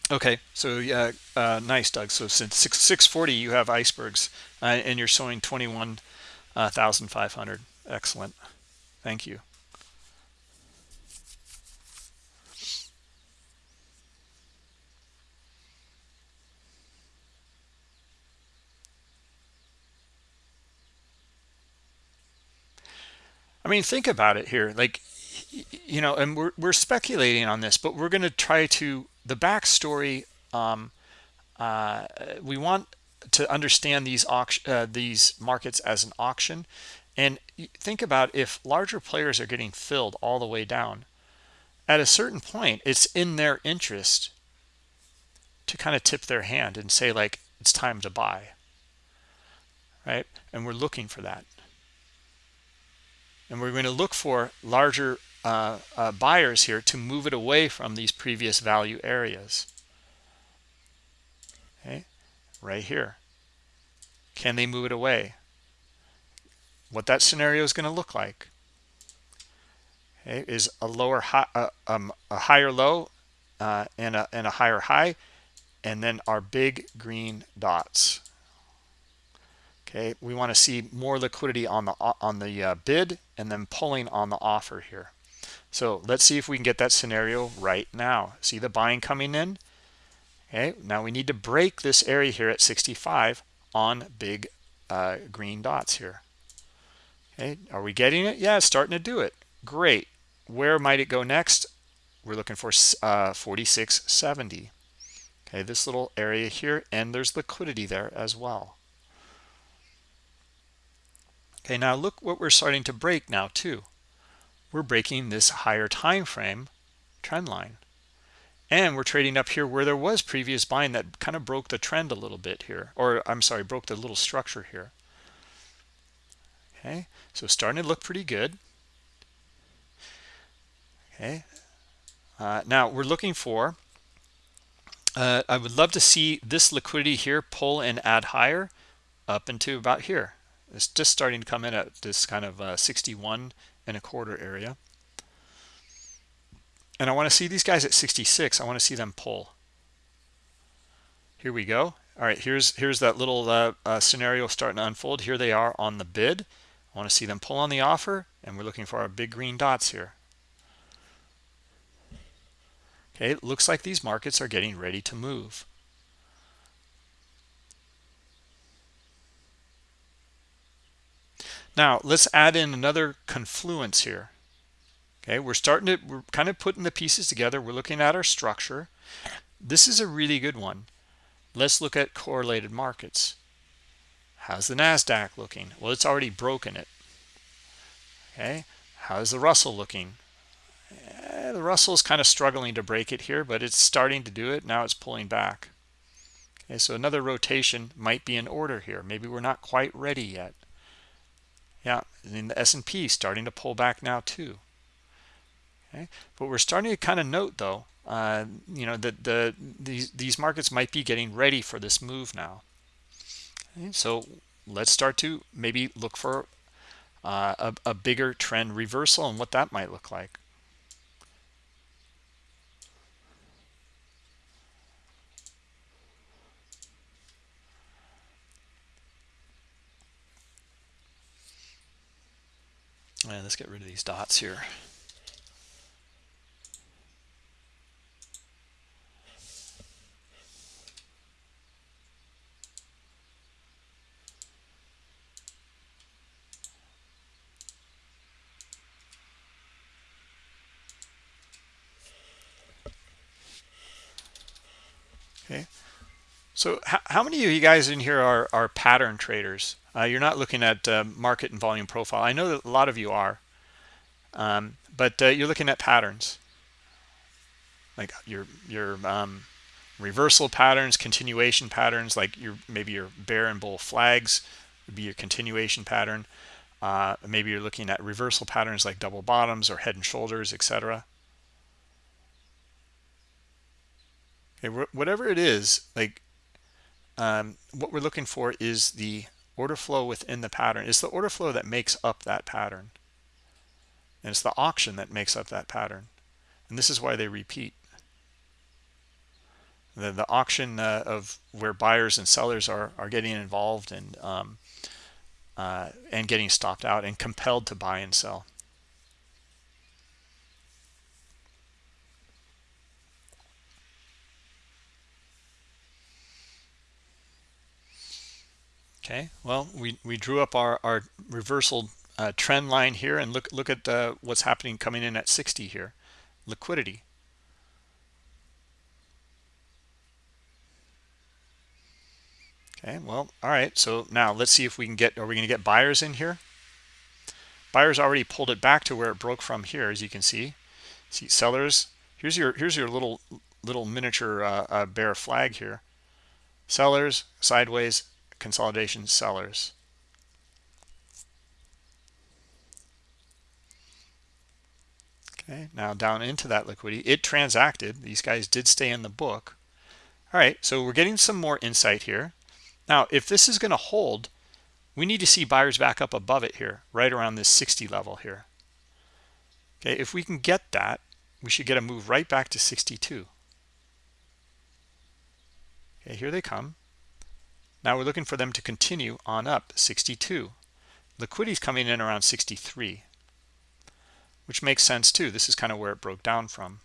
Okay, so yeah, uh, nice, Doug. So since 6, 640, you have icebergs uh, and you're showing 21,500. Excellent. Thank you. I mean, think about it here. Like, you know, and we're, we're speculating on this, but we're going to try to, the backstory, um, uh, we want to understand these auction, uh, these markets as an auction and think about if larger players are getting filled all the way down, at a certain point, it's in their interest to kind of tip their hand and say, like, it's time to buy. Right? And we're looking for that. And we're going to look for larger uh, uh, buyers here to move it away from these previous value areas okay right here can they move it away what that scenario is going to look like. Okay, is a lower high uh, um, a higher low uh, and, a, and a higher high and then our big green dots. Okay we want to see more liquidity on the on the uh, bid and then pulling on the offer here. So let's see if we can get that scenario right now. See the buying coming in? Okay now we need to break this area here at 65 on big uh, green dots here okay are we getting it? Yeah starting to do it. Great. Where might it go next? We're looking for uh, 4670 okay this little area here and there's liquidity there as well. Okay now look what we're starting to break now too. We're breaking this higher time frame trend line. And we're trading up here where there was previous buying that kind of broke the trend a little bit here or i'm sorry broke the little structure here okay so starting to look pretty good. Okay uh, now we're looking for uh, I would love to see this liquidity here pull and add higher up into about here. It's just starting to come in at this kind of uh, 61 and a quarter area. And I want to see these guys at 66 I want to see them pull. Here we go. All right here's here's that little uh, uh, scenario starting to unfold. Here they are on the bid I want to see them pull on the offer? And we're looking for our big green dots here. Okay it looks like these markets are getting ready to move. Now let's add in another confluence here. Okay we're starting to we're kind of putting the pieces together. We're looking at our structure. This is a really good one. Let's look at correlated markets how's the nasdaq looking? Well it's already broken it. Okay how's the russell looking? Eh, the russell is kind of struggling to break it here but it's starting to do it. Now it's pulling back. Okay so another rotation might be in order here. Maybe we're not quite ready yet. Yeah and the s&p starting to pull back now too. Okay but we're starting to kind of note though uh, you know that the these these markets might be getting ready for this move now so let's start to maybe look for uh, a, a bigger trend reversal and what that might look like. And let's get rid of these dots here okay so how many of you guys in here are, are pattern traders? Uh, you're not looking at uh, market and volume profile. I know that a lot of you are. Um, but uh, you're looking at patterns. Like your your um, reversal patterns continuation patterns like your maybe your bear and bull flags would be your continuation pattern. Uh, maybe you're looking at reversal patterns like double bottoms or head and shoulders etc okay whatever it is like um, what we're looking for is the order flow within the pattern. It's the order flow that makes up that pattern. And it's the auction that makes up that pattern. And this is why they repeat. The, the auction uh, of where buyers and sellers are are getting involved and um, uh, and getting stopped out and compelled to buy and sell okay well we we drew up our our reversal uh, trend line here and look look at uh, what's happening coming in at 60 here. Liquidity. Okay well all right so now let's see if we can get are we going to get buyers in here? Buyers already pulled it back to where it broke from here as you can see. See sellers here's your here's your little little miniature uh, uh, bear flag here. Sellers sideways consolidation sellers. Okay, now down into that liquidity, it transacted. These guys did stay in the book. All right, so we're getting some more insight here. Now, if this is going to hold, we need to see buyers back up above it here, right around this 60 level here. Okay, if we can get that, we should get a move right back to 62. Okay, here they come. Now we're looking for them to continue on up 62. Liquidity's coming in around 63, which makes sense too. This is kind of where it broke down from.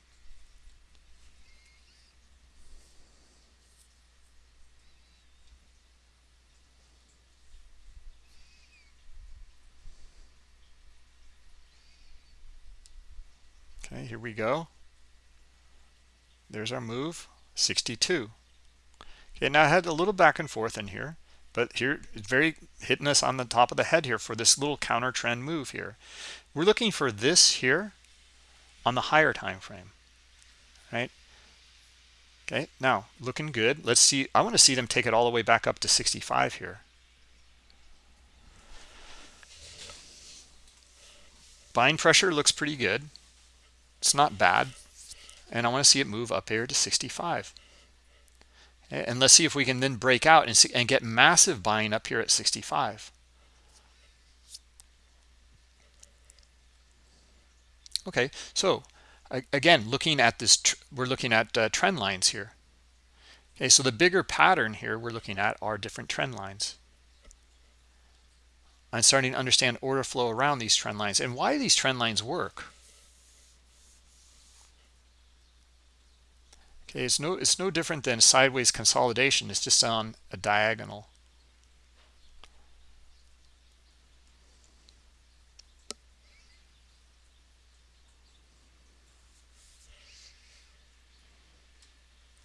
Okay, here we go. There's our move, 62. Okay, now I had a little back and forth in here, but here it's very hitting us on the top of the head here for this little counter trend move here. We're looking for this here on the higher time frame, right? Okay, now looking good. Let's see. I want to see them take it all the way back up to 65 here. Buying pressure looks pretty good. It's not bad. And I want to see it move up here to 65. And let's see if we can then break out and, see, and get massive buying up here at 65. Okay, so again, looking at this, we're looking at uh, trend lines here. Okay, so the bigger pattern here we're looking at are different trend lines. I'm starting to understand order flow around these trend lines and why these trend lines work. Okay, it's no it's no different than sideways consolidation. It's just on a diagonal.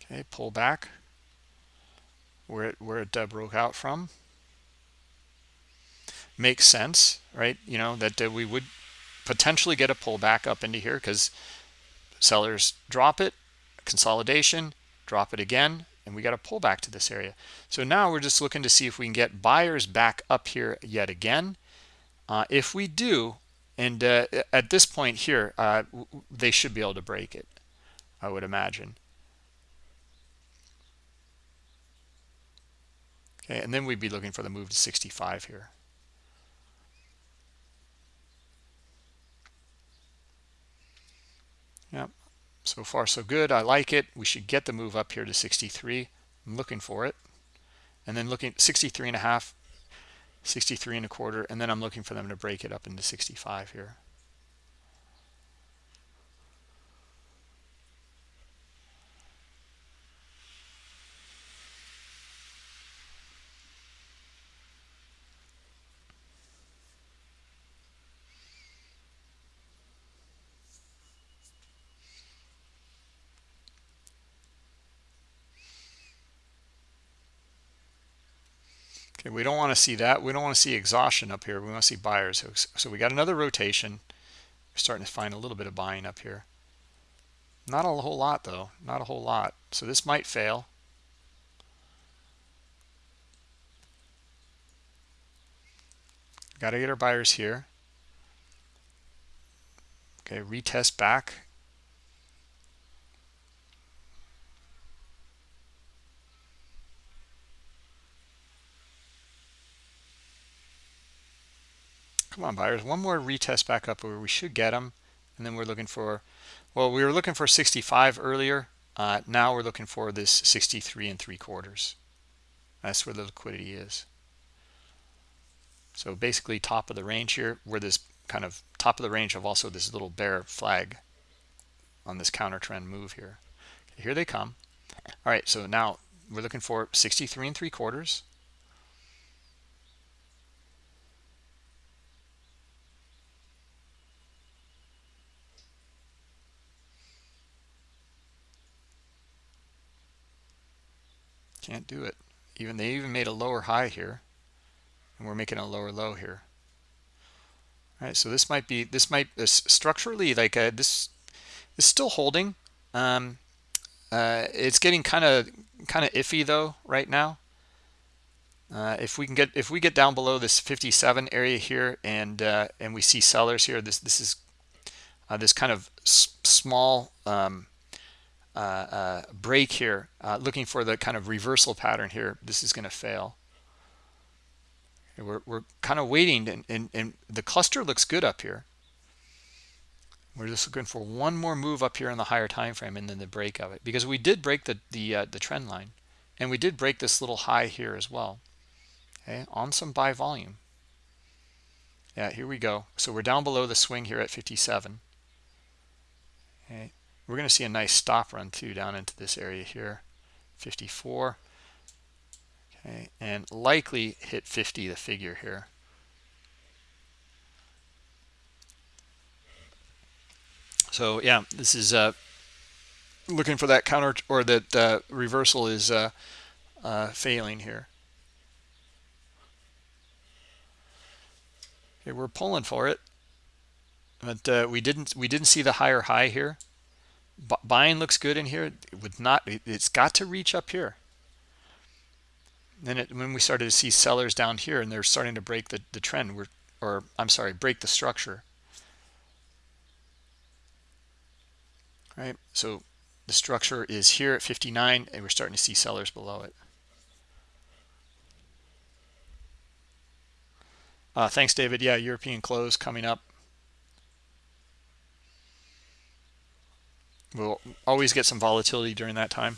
Okay, pull back where it where it broke out from. Makes sense, right? You know that we would potentially get a pullback up into here because sellers drop it consolidation, drop it again, and we got a pullback to this area. So now we're just looking to see if we can get buyers back up here yet again. Uh, if we do, and uh, at this point here, uh, they should be able to break it, I would imagine. Okay, and then we'd be looking for the move to 65 here. Yep, so far so good. I like it. We should get the move up here to 63 i'm looking for it. And then looking 63 and a half 63 and a quarter and then i'm looking for them to break it up into 65 here Okay, we don't want to see that. We don't want to see exhaustion up here. We want to see buyers. So we got another rotation. We're starting to find a little bit of buying up here. Not a whole lot though. Not a whole lot. So this might fail. Got to get our buyers here. Okay, retest back. Come on buyers one more retest back up where we should get them and then we're looking for well we were looking for 65 earlier. Uh, now we're looking for this 63 and three quarters. That's where the liquidity is. So basically top of the range here where this kind of top of the range of also this little bear flag on this counter trend move here. Here they come. All right so now we're looking for 63 and three quarters Can't do it. Even they even made a lower high here, and we're making a lower low here. All right, so this might be this might this structurally like uh, this is still holding. Um, uh, it's getting kind of kind of iffy though right now. Uh, if we can get if we get down below this 57 area here and uh, and we see sellers here, this this is uh, this kind of small um, uh, uh, break here, uh, looking for the kind of reversal pattern here, this is going to fail. We're, we're kind of waiting, and, and, and the cluster looks good up here. We're just looking for one more move up here in the higher time frame and then the break of it because we did break the the uh, the trend line and we did break this little high here as well. Okay, on some buy volume. Yeah, here we go. So we're down below the swing here at 57. Okay, we're going to see a nice stop run too down into this area here, 54. Okay, and likely hit 50 the figure here. So yeah, this is uh, looking for that counter or that uh, reversal is uh, uh, failing here. Okay, we're pulling for it, but uh, we didn't we didn't see the higher high here. Buying looks good in here. It would not. It, has got to reach up here. Then it, when we started to see sellers down here and they're starting to break the the trend, we're or I'm sorry, break the structure. right? So the structure is here at 59 and we're starting to see sellers below it. Uh, thanks, David. Yeah, European close coming up. We'll always get some volatility during that time.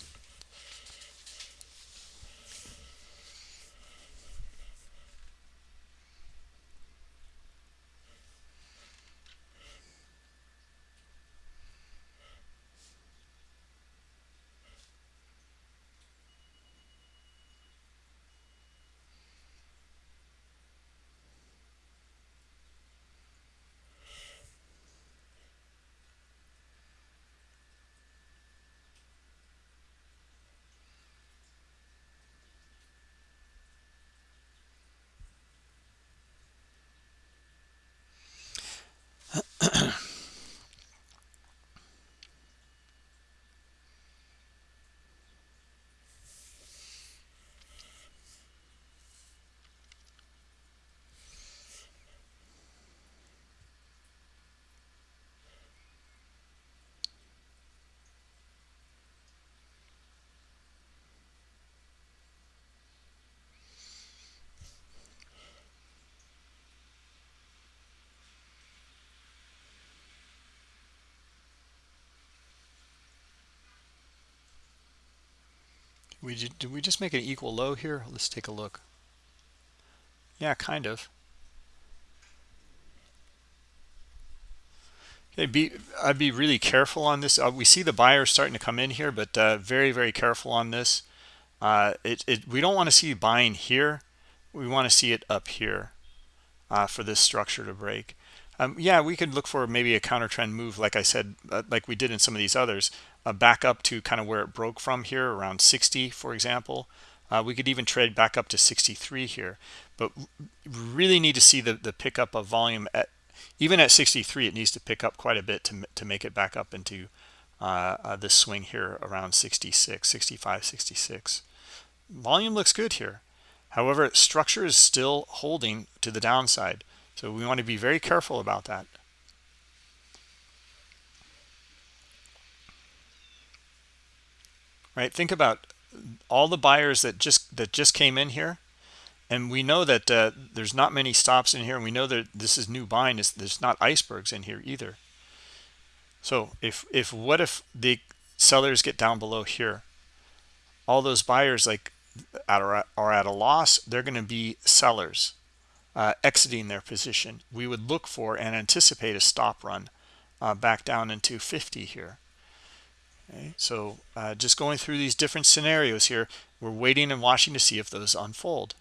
We did we just make an equal low here? Let's take a look. Yeah, kind of. Okay, be I'd be really careful on this. Uh, we see the buyers starting to come in here, but uh, very very careful on this. Uh, it, it we don't want to see buying here. We want to see it up here uh, for this structure to break. Um, yeah, we could look for maybe a counter trend move, like I said, uh, like we did in some of these others uh, back up to kind of where it broke from here around 60 for example. Uh, we could even trade back up to 63 here. But really need to see the the pickup of volume at even at 63 it needs to pick up quite a bit to, to make it back up into uh, uh, this swing here around 66 65 66 volume looks good here. However structure is still holding to the downside so we want to be very careful about that. Right? Think about all the buyers that just that just came in here. And we know that uh, there's not many stops in here. And we know that this is new buying. There's not icebergs in here either. So if if what if the sellers get down below here? All those buyers like are, are at a loss. They're going to be sellers uh, exiting their position we would look for and anticipate a stop run uh, back down into 50 here Okay, so uh, just going through these different scenarios here, we're waiting and watching to see if those unfold.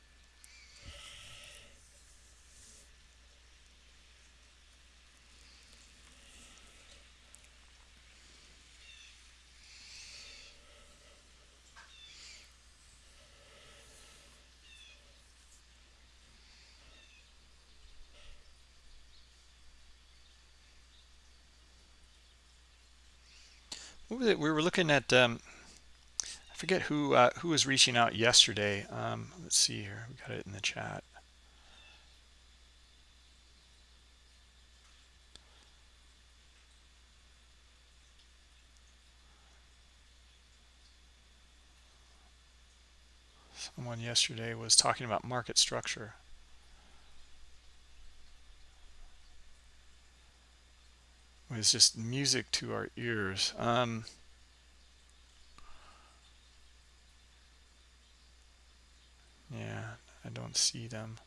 was it we were looking at um, i forget who uh, who was reaching out yesterday. Um, let's see here. We got it in the chat. Someone yesterday was talking about market structure. Was just music to our ears. Um, yeah I don't see them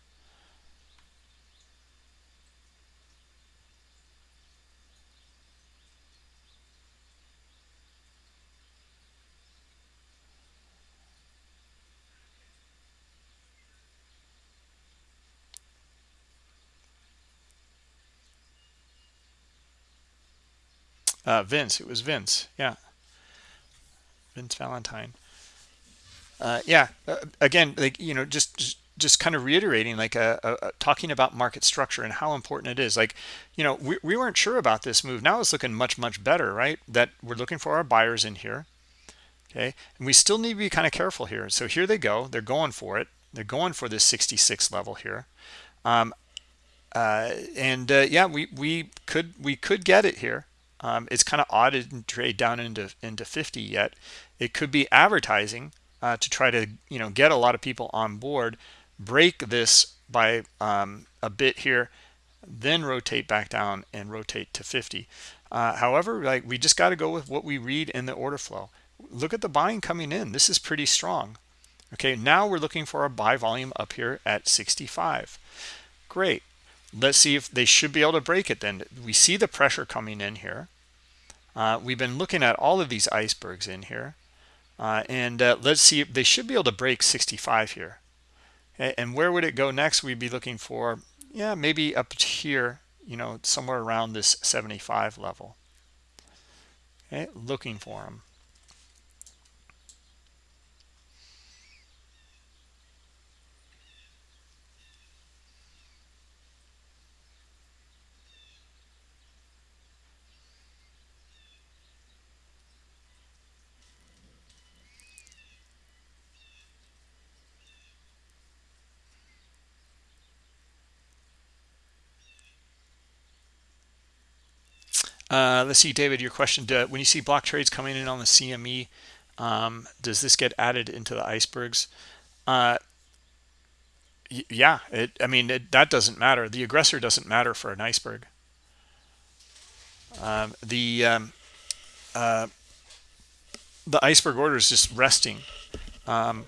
Uh, Vince, it was Vince. Yeah. Vince Valentine. Uh, yeah. Uh, again, like, you know, just, just, just kind of reiterating, like uh, uh, uh, talking about market structure and how important it is. Like, you know, we, we weren't sure about this move. Now it's looking much, much better, right? That we're looking for our buyers in here. Okay. And we still need to be kind of careful here. So here they go. They're going for it. They're going for this 66 level here. Um, uh, and uh, yeah, we, we could, we could get it here. Um, it's kind of odd to trade down into into 50 yet. It could be advertising uh, to try to you know get a lot of people on board, break this by um, a bit here, then rotate back down and rotate to 50. Uh, however, like we just got to go with what we read in the order flow. Look at the buying coming in. This is pretty strong. Okay, now we're looking for a buy volume up here at 65. Great. Let's see if they should be able to break it then. We see the pressure coming in here. Uh, we've been looking at all of these icebergs in here. Uh, and uh, let's see, if they should be able to break 65 here. And where would it go next? We'd be looking for, yeah, maybe up here, you know, somewhere around this 75 level. Okay, looking for them. Uh, let's see, David, your question, when you see block trades coming in on the CME, um, does this get added into the icebergs? Uh, yeah, it, I mean, it, that doesn't matter. The aggressor doesn't matter for an iceberg. Um, the um, uh, the iceberg order is just resting. Um,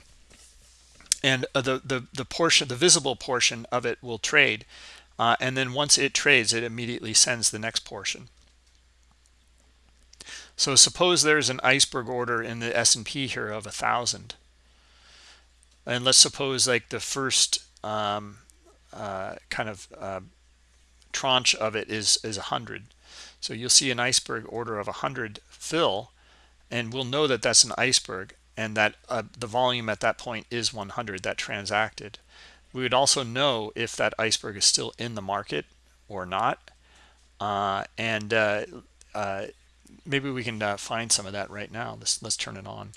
and uh, the, the, the portion, the visible portion of it will trade. Uh, and then once it trades, it immediately sends the next portion. So suppose there's an iceberg order in the S&P here of a thousand. And let's suppose like the first um, uh, kind of uh, tranche of it is is a hundred. So you'll see an iceberg order of a hundred fill, and we'll know that that's an iceberg and that uh, the volume at that point is 100 that transacted. We would also know if that iceberg is still in the market or not. Uh, and uh, uh maybe we can uh, find some of that right now. Let's let's turn it on.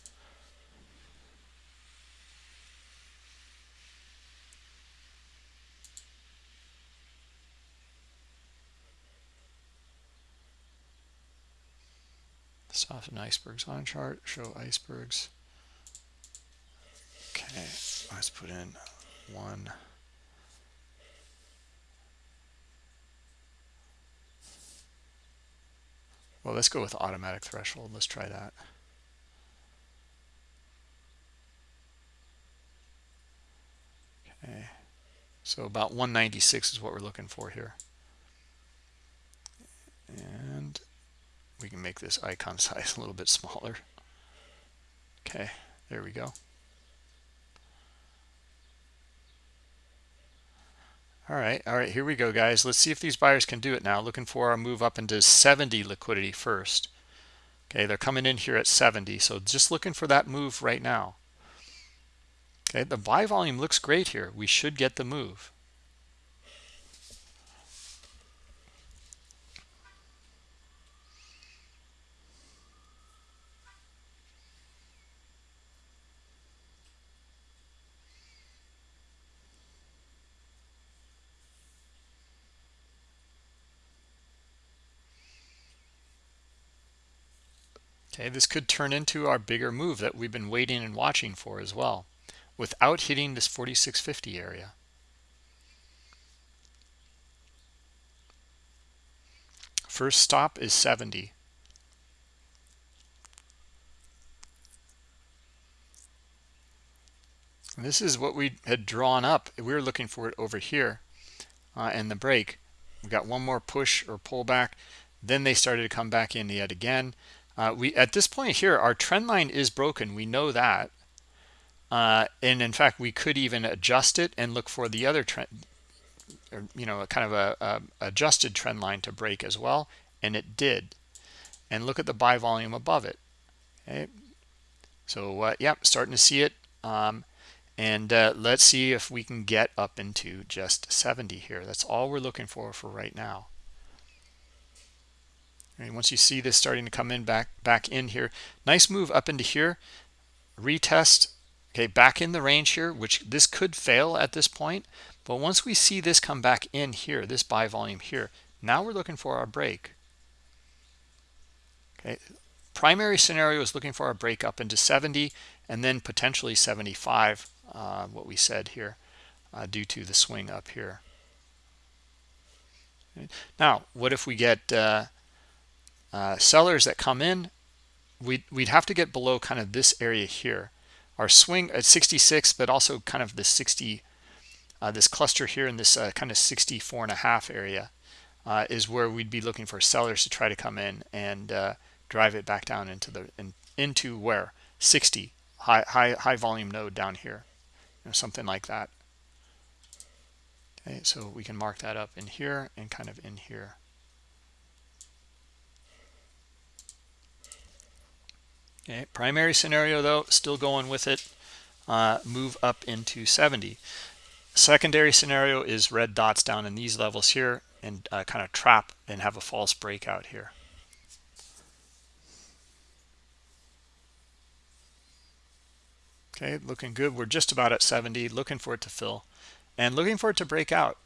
Soften icebergs on chart. Show icebergs. Okay, let's put in one. Well, let's go with automatic threshold. Let's try that. Okay. So about 196 is what we're looking for here. And we can make this icon size a little bit smaller. Okay, there we go. All right, all right, here we go, guys. Let's see if these buyers can do it now. Looking for a move up into 70 liquidity first. Okay, they're coming in here at 70, so just looking for that move right now. Okay, the buy volume looks great here. We should get the move. This could turn into our bigger move that we've been waiting and watching for as well. without hitting this 4650 area. First stop is 70. And this is what we had drawn up. We were looking for it over here uh, and the break. We got one more push or pullback. Then they started to come back in yet again. Uh, we At this point here, our trend line is broken. We know that. Uh, and in fact, we could even adjust it and look for the other trend, or, you know, a kind of a, a adjusted trend line to break as well. And it did. And look at the buy volume above it. Okay. So, uh, yep, starting to see it. Um, and uh, let's see if we can get up into just 70 here. That's all we're looking for for right now. And once you see this starting to come in back back in here, nice move up into here, retest, okay, back in the range here, which this could fail at this point. But once we see this come back in here, this buy volume here, now we're looking for our break. Okay, primary scenario is looking for our break up into 70 and then potentially 75 uh, what we said here uh, due to the swing up here. Now, what if we get uh, uh, sellers that come in? We'd, we'd have to get below kind of this area here. Our swing at 66, but also kind of the 60, uh, this cluster here in this uh, kind of 64 and a half area uh, is where we'd be looking for sellers to try to come in and drive it back down into the in, into where 60 high high high volume node down here you know, something like that. Okay, so we can mark that up in here and kind of in here. Okay, primary scenario though, still going with it, uh, move up into 70. Secondary scenario is red dots down in these levels here and uh, kind of trap and have a false breakout here. Okay, looking good. We're just about at 70, looking for it to fill and looking for it to break out.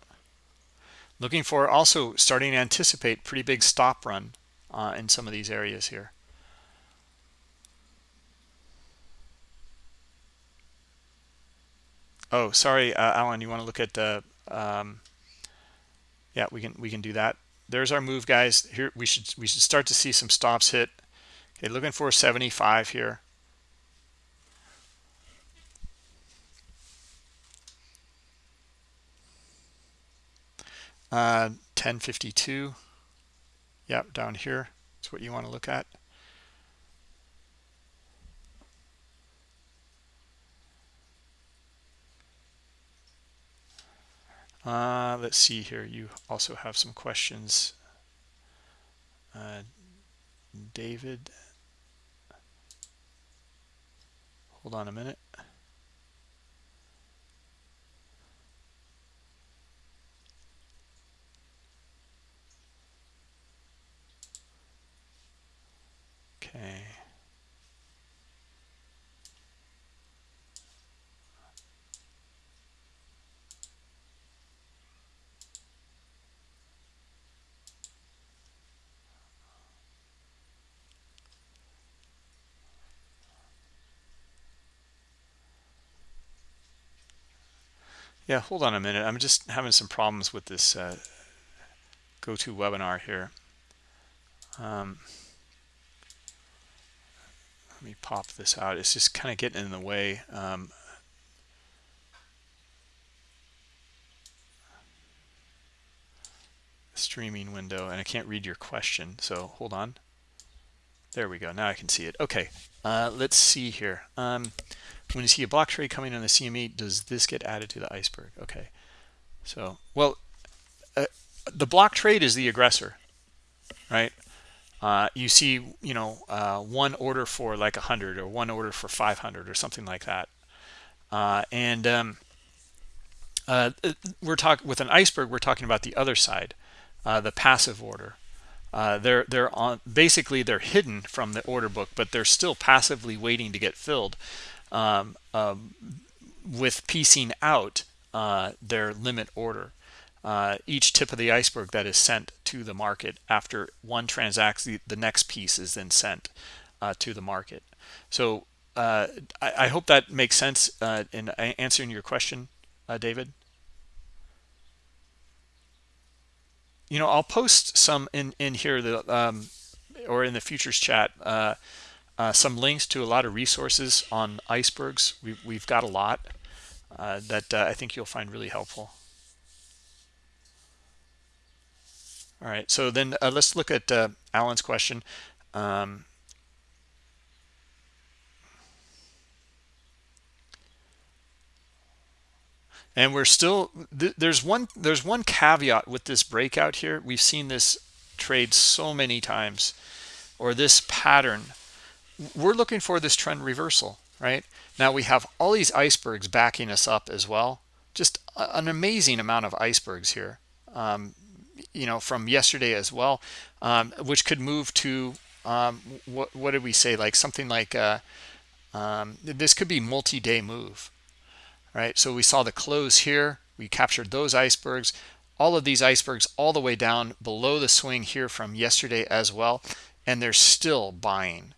Looking for also starting to anticipate pretty big stop run uh, in some of these areas here. Oh, sorry, uh, Alan, you want to look at the, um, yeah, we can, we can do that. There's our move guys here. We should, we should start to see some stops hit. Okay, looking for 75 here. Uh, 1052. Yep, down here. That's what you want to look at. Uh, let's see here. You also have some questions. Uh, David. Hold on a minute. Okay. Yeah, hold on a minute. I'm just having some problems with this uh, GoToWebinar here. Um, let me pop this out. It's just kind of getting in the way. Um, streaming window and I can't read your question so hold on there we go now I can see it okay uh, let's see here um, when you see a block trade coming on the CME does this get added to the iceberg okay so well uh, the block trade is the aggressor right uh, you see, you know, uh, one order for like 100 or one order for 500 or something like that. Uh, and um, uh, we're talking with an iceberg, we're talking about the other side, uh, the passive order. They're they're on basically they're hidden from the order book, but they're still passively waiting to get filled um, um, with piecing out their limit order uh, each tip of the iceberg that is sent to the market after one transacts the, the next piece is then sent uh, to the market so uh, I, I, hope that makes sense uh, in answering your question, uh, David. You know, I'll post some in in here the um, or in the futures chat uh, uh, some links to a lot of resources on icebergs. We, we've got a lot uh, that I think you'll find really helpful. All right, so then let's look at Alan's question. Um, and we're still there's one there's one caveat with this breakout here we've seen this trade so many times or this pattern we're looking for this trend reversal right now we have all these icebergs backing us up as well just an amazing amount of icebergs here um, you know from yesterday as well um, which could move to um, what, what did we say like something like uh, um, this could be multi-day move right? So we saw the close here. We captured those icebergs. All of these icebergs all the way down below the swing here from yesterday as well. And they're still buying,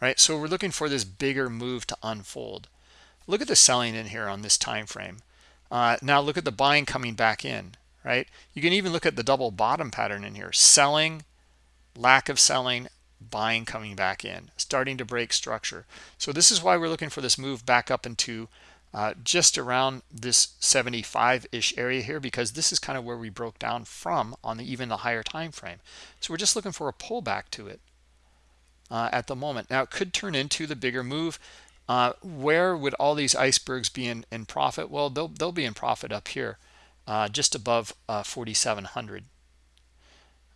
right? So we're looking for this bigger move to unfold. Look at the selling in here on this time frame. Uh, now look at the buying coming back in, right? You can even look at the double bottom pattern in here. Selling, lack of selling, buying coming back in, starting to break structure. So this is why we're looking for this move back up into uh, just around this 75-ish area here because this is kind of where we broke down from on the even the higher time frame. So we're just looking for a pullback to it uh, at the moment. Now it could turn into the bigger move. Uh, where would all these icebergs be in, in profit? Well, they'll, they'll be in profit up here, uh, just above uh, 4,700.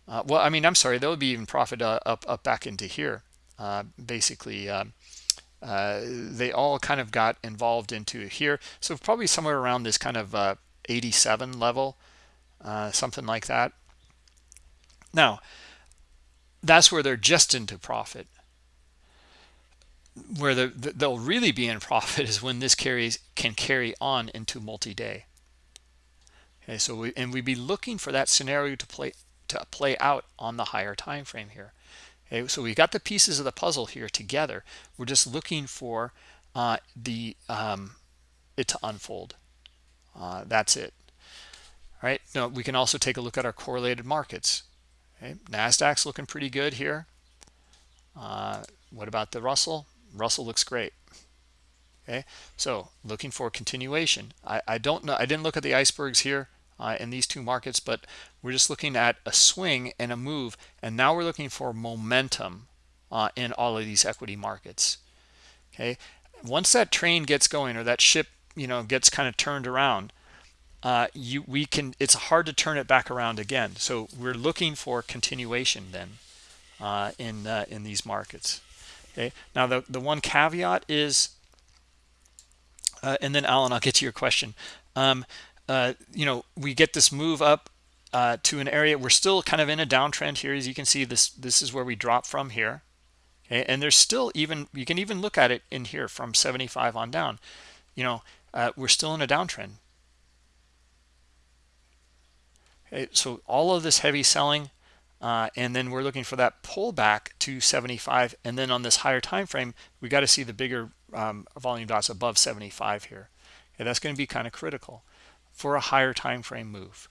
Uh, well, I mean, I'm sorry, they'll be even profit up, up back into here, basically uh, they all kind of got involved into here. So probably somewhere around this kind of uh, 87 level, uh, something like that. Now, that's where they're just into profit. Where the, they'll really be in profit is when this carries can carry on into multi-day. Okay, so we and we'd be looking for that scenario to play to play out on the higher time frame here. Okay, so we got the pieces of the puzzle here together. We're just looking for uh, the um, it to unfold. Uh, that's it. All right. Now we can also take a look at our correlated markets. Okay, Nasdaq's looking pretty good here. Uh, what about the Russell? Russell looks great. Okay, so looking for continuation. I, I don't know. I didn't look at the icebergs here uh, in these two markets, but we're just looking at a swing and a move. And now we're looking for momentum uh, in all of these equity markets. Okay. Once that train gets going or that ship, you know, gets kind of turned around, uh, you we can it's hard to turn it back around again. So we're looking for continuation then uh, in uh, in these markets. Okay. Now the the one caveat is, uh, and then Alan, I'll get to your question. Um, uh, you know, we get this move up uh, to an area. We're still kind of in a downtrend here. As you can see, this this is where we drop from here. Okay, and there's still even, you can even look at it in here from 75 on down. You know, we're still in a downtrend. Okay, so all of this heavy selling, uh, and then we're looking for that pullback to 75. And then on this higher time frame, we got to see the bigger um, volume dots above 75 here. Okay, that's going to be kind of critical for a higher time frame move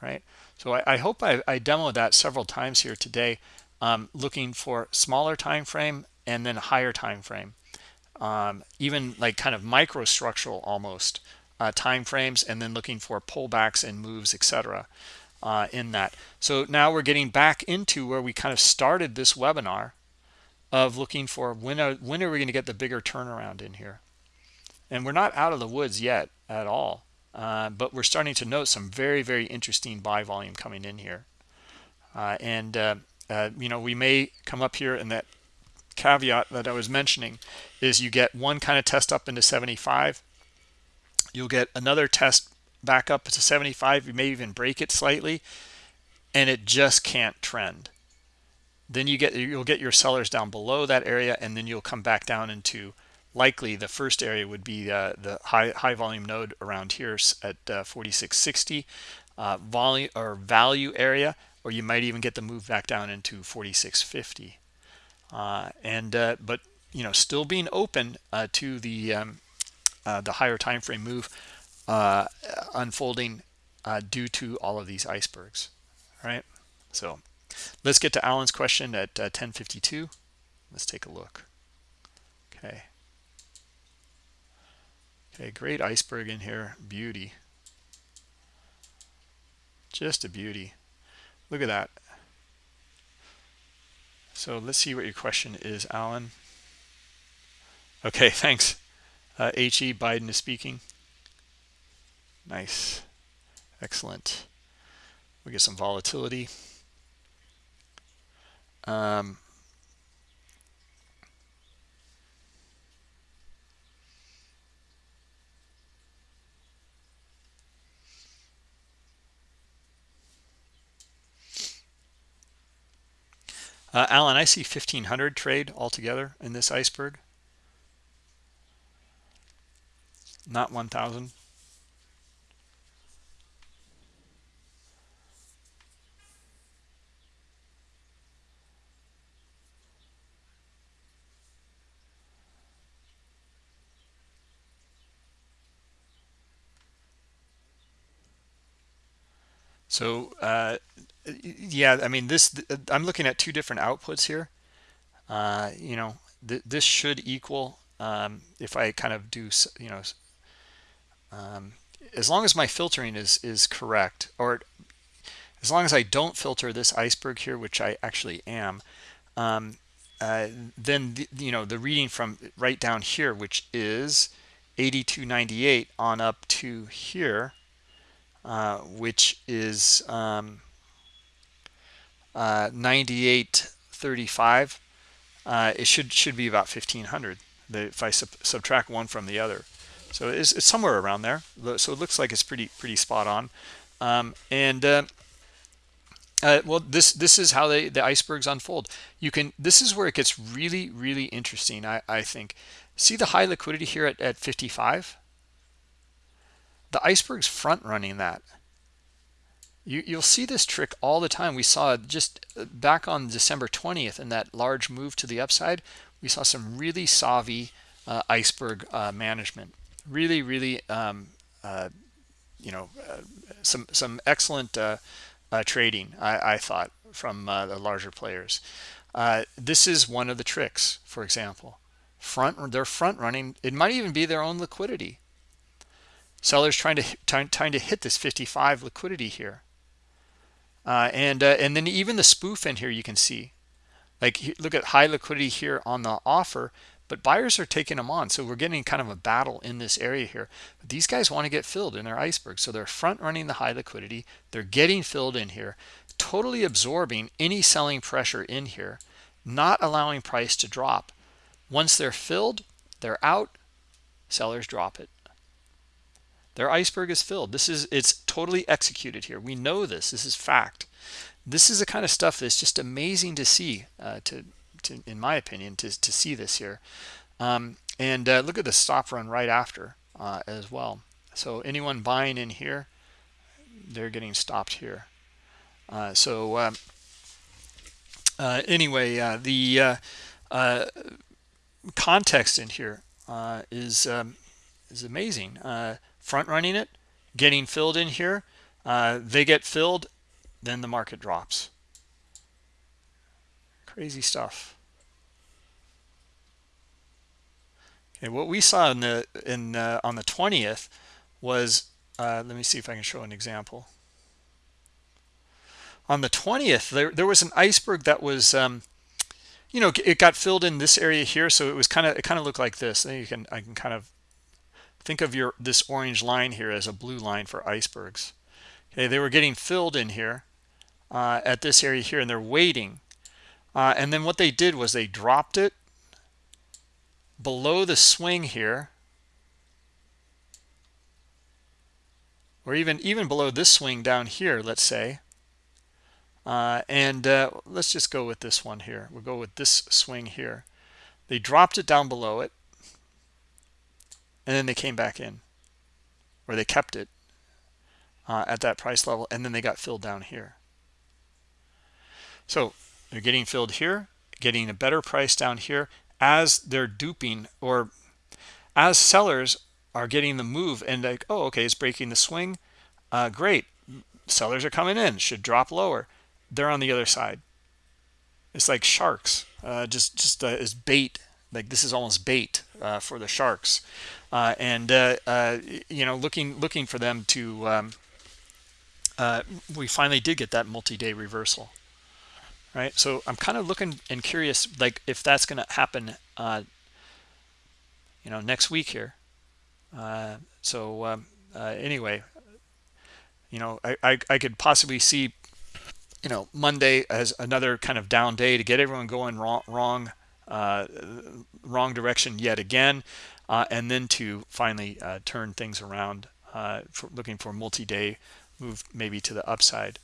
right so i, I hope I, I, demoed that several times here today um, looking for smaller time frame and then higher time frame um, even like kind of microstructural almost uh, time frames and then looking for pullbacks and moves etc uh, in that so now we're getting back into where we kind of started this webinar of looking for when are, when are we going to get the bigger turnaround in here and we're not out of the woods yet at all uh, but we're starting to note some very, very interesting buy volume coming in here. Uh, and, uh, uh, you know, we may come up here and that caveat that I was mentioning is you get one kind of test up into 75. You'll get another test back up to 75. You may even break it slightly and it just can't trend. Then you get, you'll get your sellers down below that area and then you'll come back down into likely the first area would be uh, the high high volume node around here at uh, 4660 uh, volume or value area or you might even get the move back down into 4650 uh, and uh, but you know still being open uh, to the um, uh, the higher time frame move uh, unfolding uh, due to all of these icebergs all right? So let's get to alan's question at 1052 uh, let's take a look. Okay. Okay great iceberg in here. Beauty. Just a beauty. Look at that. So let's see what your question is alan. Okay thanks uh, he biden is speaking. Nice. Excellent. We get some volatility. Um, Uh, Alan, I see 1500 trade altogether in this iceberg. Not 1000. So uh, yeah, I mean this. I'm looking at two different outputs here. Uh, you know, th this should equal um, if I kind of do you know, um, as long as my filtering is is correct, or as long as I don't filter this iceberg here, which I actually am, um, uh, then the, you know the reading from right down here, which is 82.98 on up to here uh, which is um, uh, 98.35. Uh, it should should be about 1500 if I sub subtract one from the other. So it's, it's, somewhere around there. So it looks like it's pretty pretty spot on. Um, and uh, uh, well, this this is how they, the icebergs unfold. You can this is where it gets really really interesting. I I think. See the high liquidity here at, at 55 the iceberg's front running that you, you'll see this trick all the time we saw just uh, back on december 20th in that large move to the upside we saw some really savvy uh, iceberg uh, management really really um, uh, you know uh, some some excellent uh, trading I, I, thought from the larger players. This is one of the tricks for example. Front they're front running it might even be their own liquidity. Sellers trying to trying, trying to hit this 55 liquidity here. Uh, and uh, and then even the spoof in here you can see. Like look at high liquidity here on the offer but buyers are taking them on so we're getting kind of a battle in this area here but these guys want to get filled in their iceberg so they're front running the high liquidity they're getting filled in here totally absorbing any selling pressure in here not allowing price to drop once they're filled they're out sellers drop it their iceberg is filled. This is it's totally executed here. We know this. This is fact. This is the kind of stuff that's just amazing to see. Uh, to, to, in my opinion, to to see this here. Um, and uh, look at the stop run right after uh, as well. So anyone buying in here, they're getting stopped here. Uh, so um, uh, anyway, uh, the context in here is um, is amazing front running it, getting filled in here. Uh, they get filled, then the market drops. Crazy stuff. Okay, what we saw in the in uh, on the 20th was uh, let me see if I can show an example. On the 20th, there there was an iceberg that was um, you know it got filled in this area here, so it was kind of it kind of looked like this. Then you can I can kind of think of your this orange line here as a blue line for icebergs okay they were getting filled in here uh, at this area here and they're waiting uh, and then what they did was they dropped it below the swing here or even even below this swing down here let's say. Uh, and uh, let's just go with this one here. We'll go with this swing here. They dropped it down below it and then they came back in or they kept it uh, at that price level and then they got filled down here. So they're getting filled here getting a better price down here as they're duping or as sellers are getting the move and like oh okay it's breaking the swing. Uh, great. Sellers are coming in should drop lower. They're on the other side. It's like sharks. Uh, just just uh, as bait. Like this is almost bait uh, for the sharks. Uh, and uh, uh, you know looking looking for them to um, we finally did get that multi-day reversal right? So i'm kind of looking and curious like if that's going to happen you know next week here. So um, anyway you know I, I, I could possibly see you know monday as another kind of down day to get everyone going wrong wrong uh, wrong direction yet again uh, and then to finally uh, turn things around uh, for looking for multi-day move maybe to the upside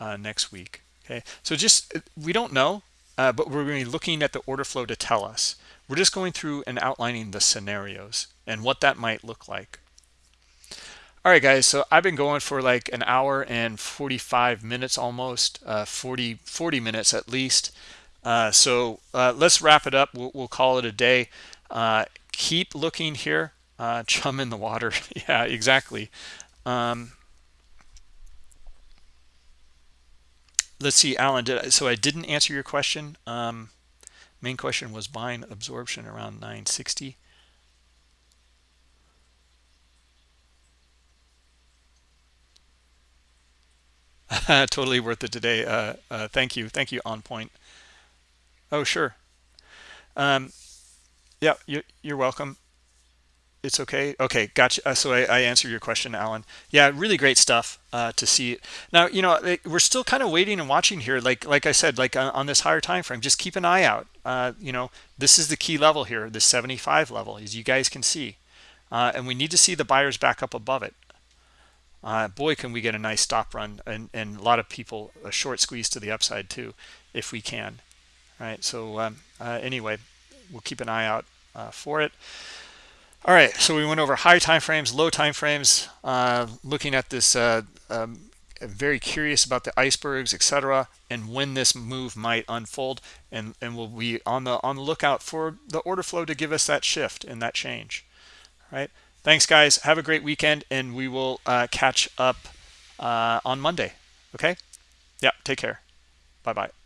uh, next week okay? So just we don't know uh, but we're going to be looking at the order flow to tell us. We're just going through and outlining the scenarios and what that might look like. All right guys so i've been going for like an hour and 45 minutes almost uh, 40 40 minutes at least. Uh, so uh, let's wrap it up. We'll, we'll call it a day. Uh, keep looking here. Uh, chum in the water. Yeah exactly. Um, let's see alan did I, so i didn't answer your question um, main question was buying absorption around 960 totally worth it today. Uh, uh, thank you. Thank you, On Point. Oh, sure. Um, yeah, you, you're welcome. It's okay. Okay, gotcha. Uh, so I, I answered your question, Alan. Yeah, really great stuff uh, to see. Now, you know, we're still kind of waiting and watching here. Like like I said, like on, this higher time frame, just keep an eye out. Uh, you know, this is the key level here, the 75 level, as you guys can see. Uh, and we need to see the buyers back up above it uh, boy can we get a nice stop run and, and a lot of people a short squeeze to the upside too if we can all right so um, uh, anyway we'll keep an eye out for it all right so we went over high time frames low time frames uh, looking at this uh, um, very curious about the icebergs etc and when this move might unfold and and we'll be on the on the lookout for the order flow to give us that shift and that change all right Thanks, guys. Have a great weekend, and we will uh, catch up uh, on Monday. Okay? Yeah, take care. Bye-bye.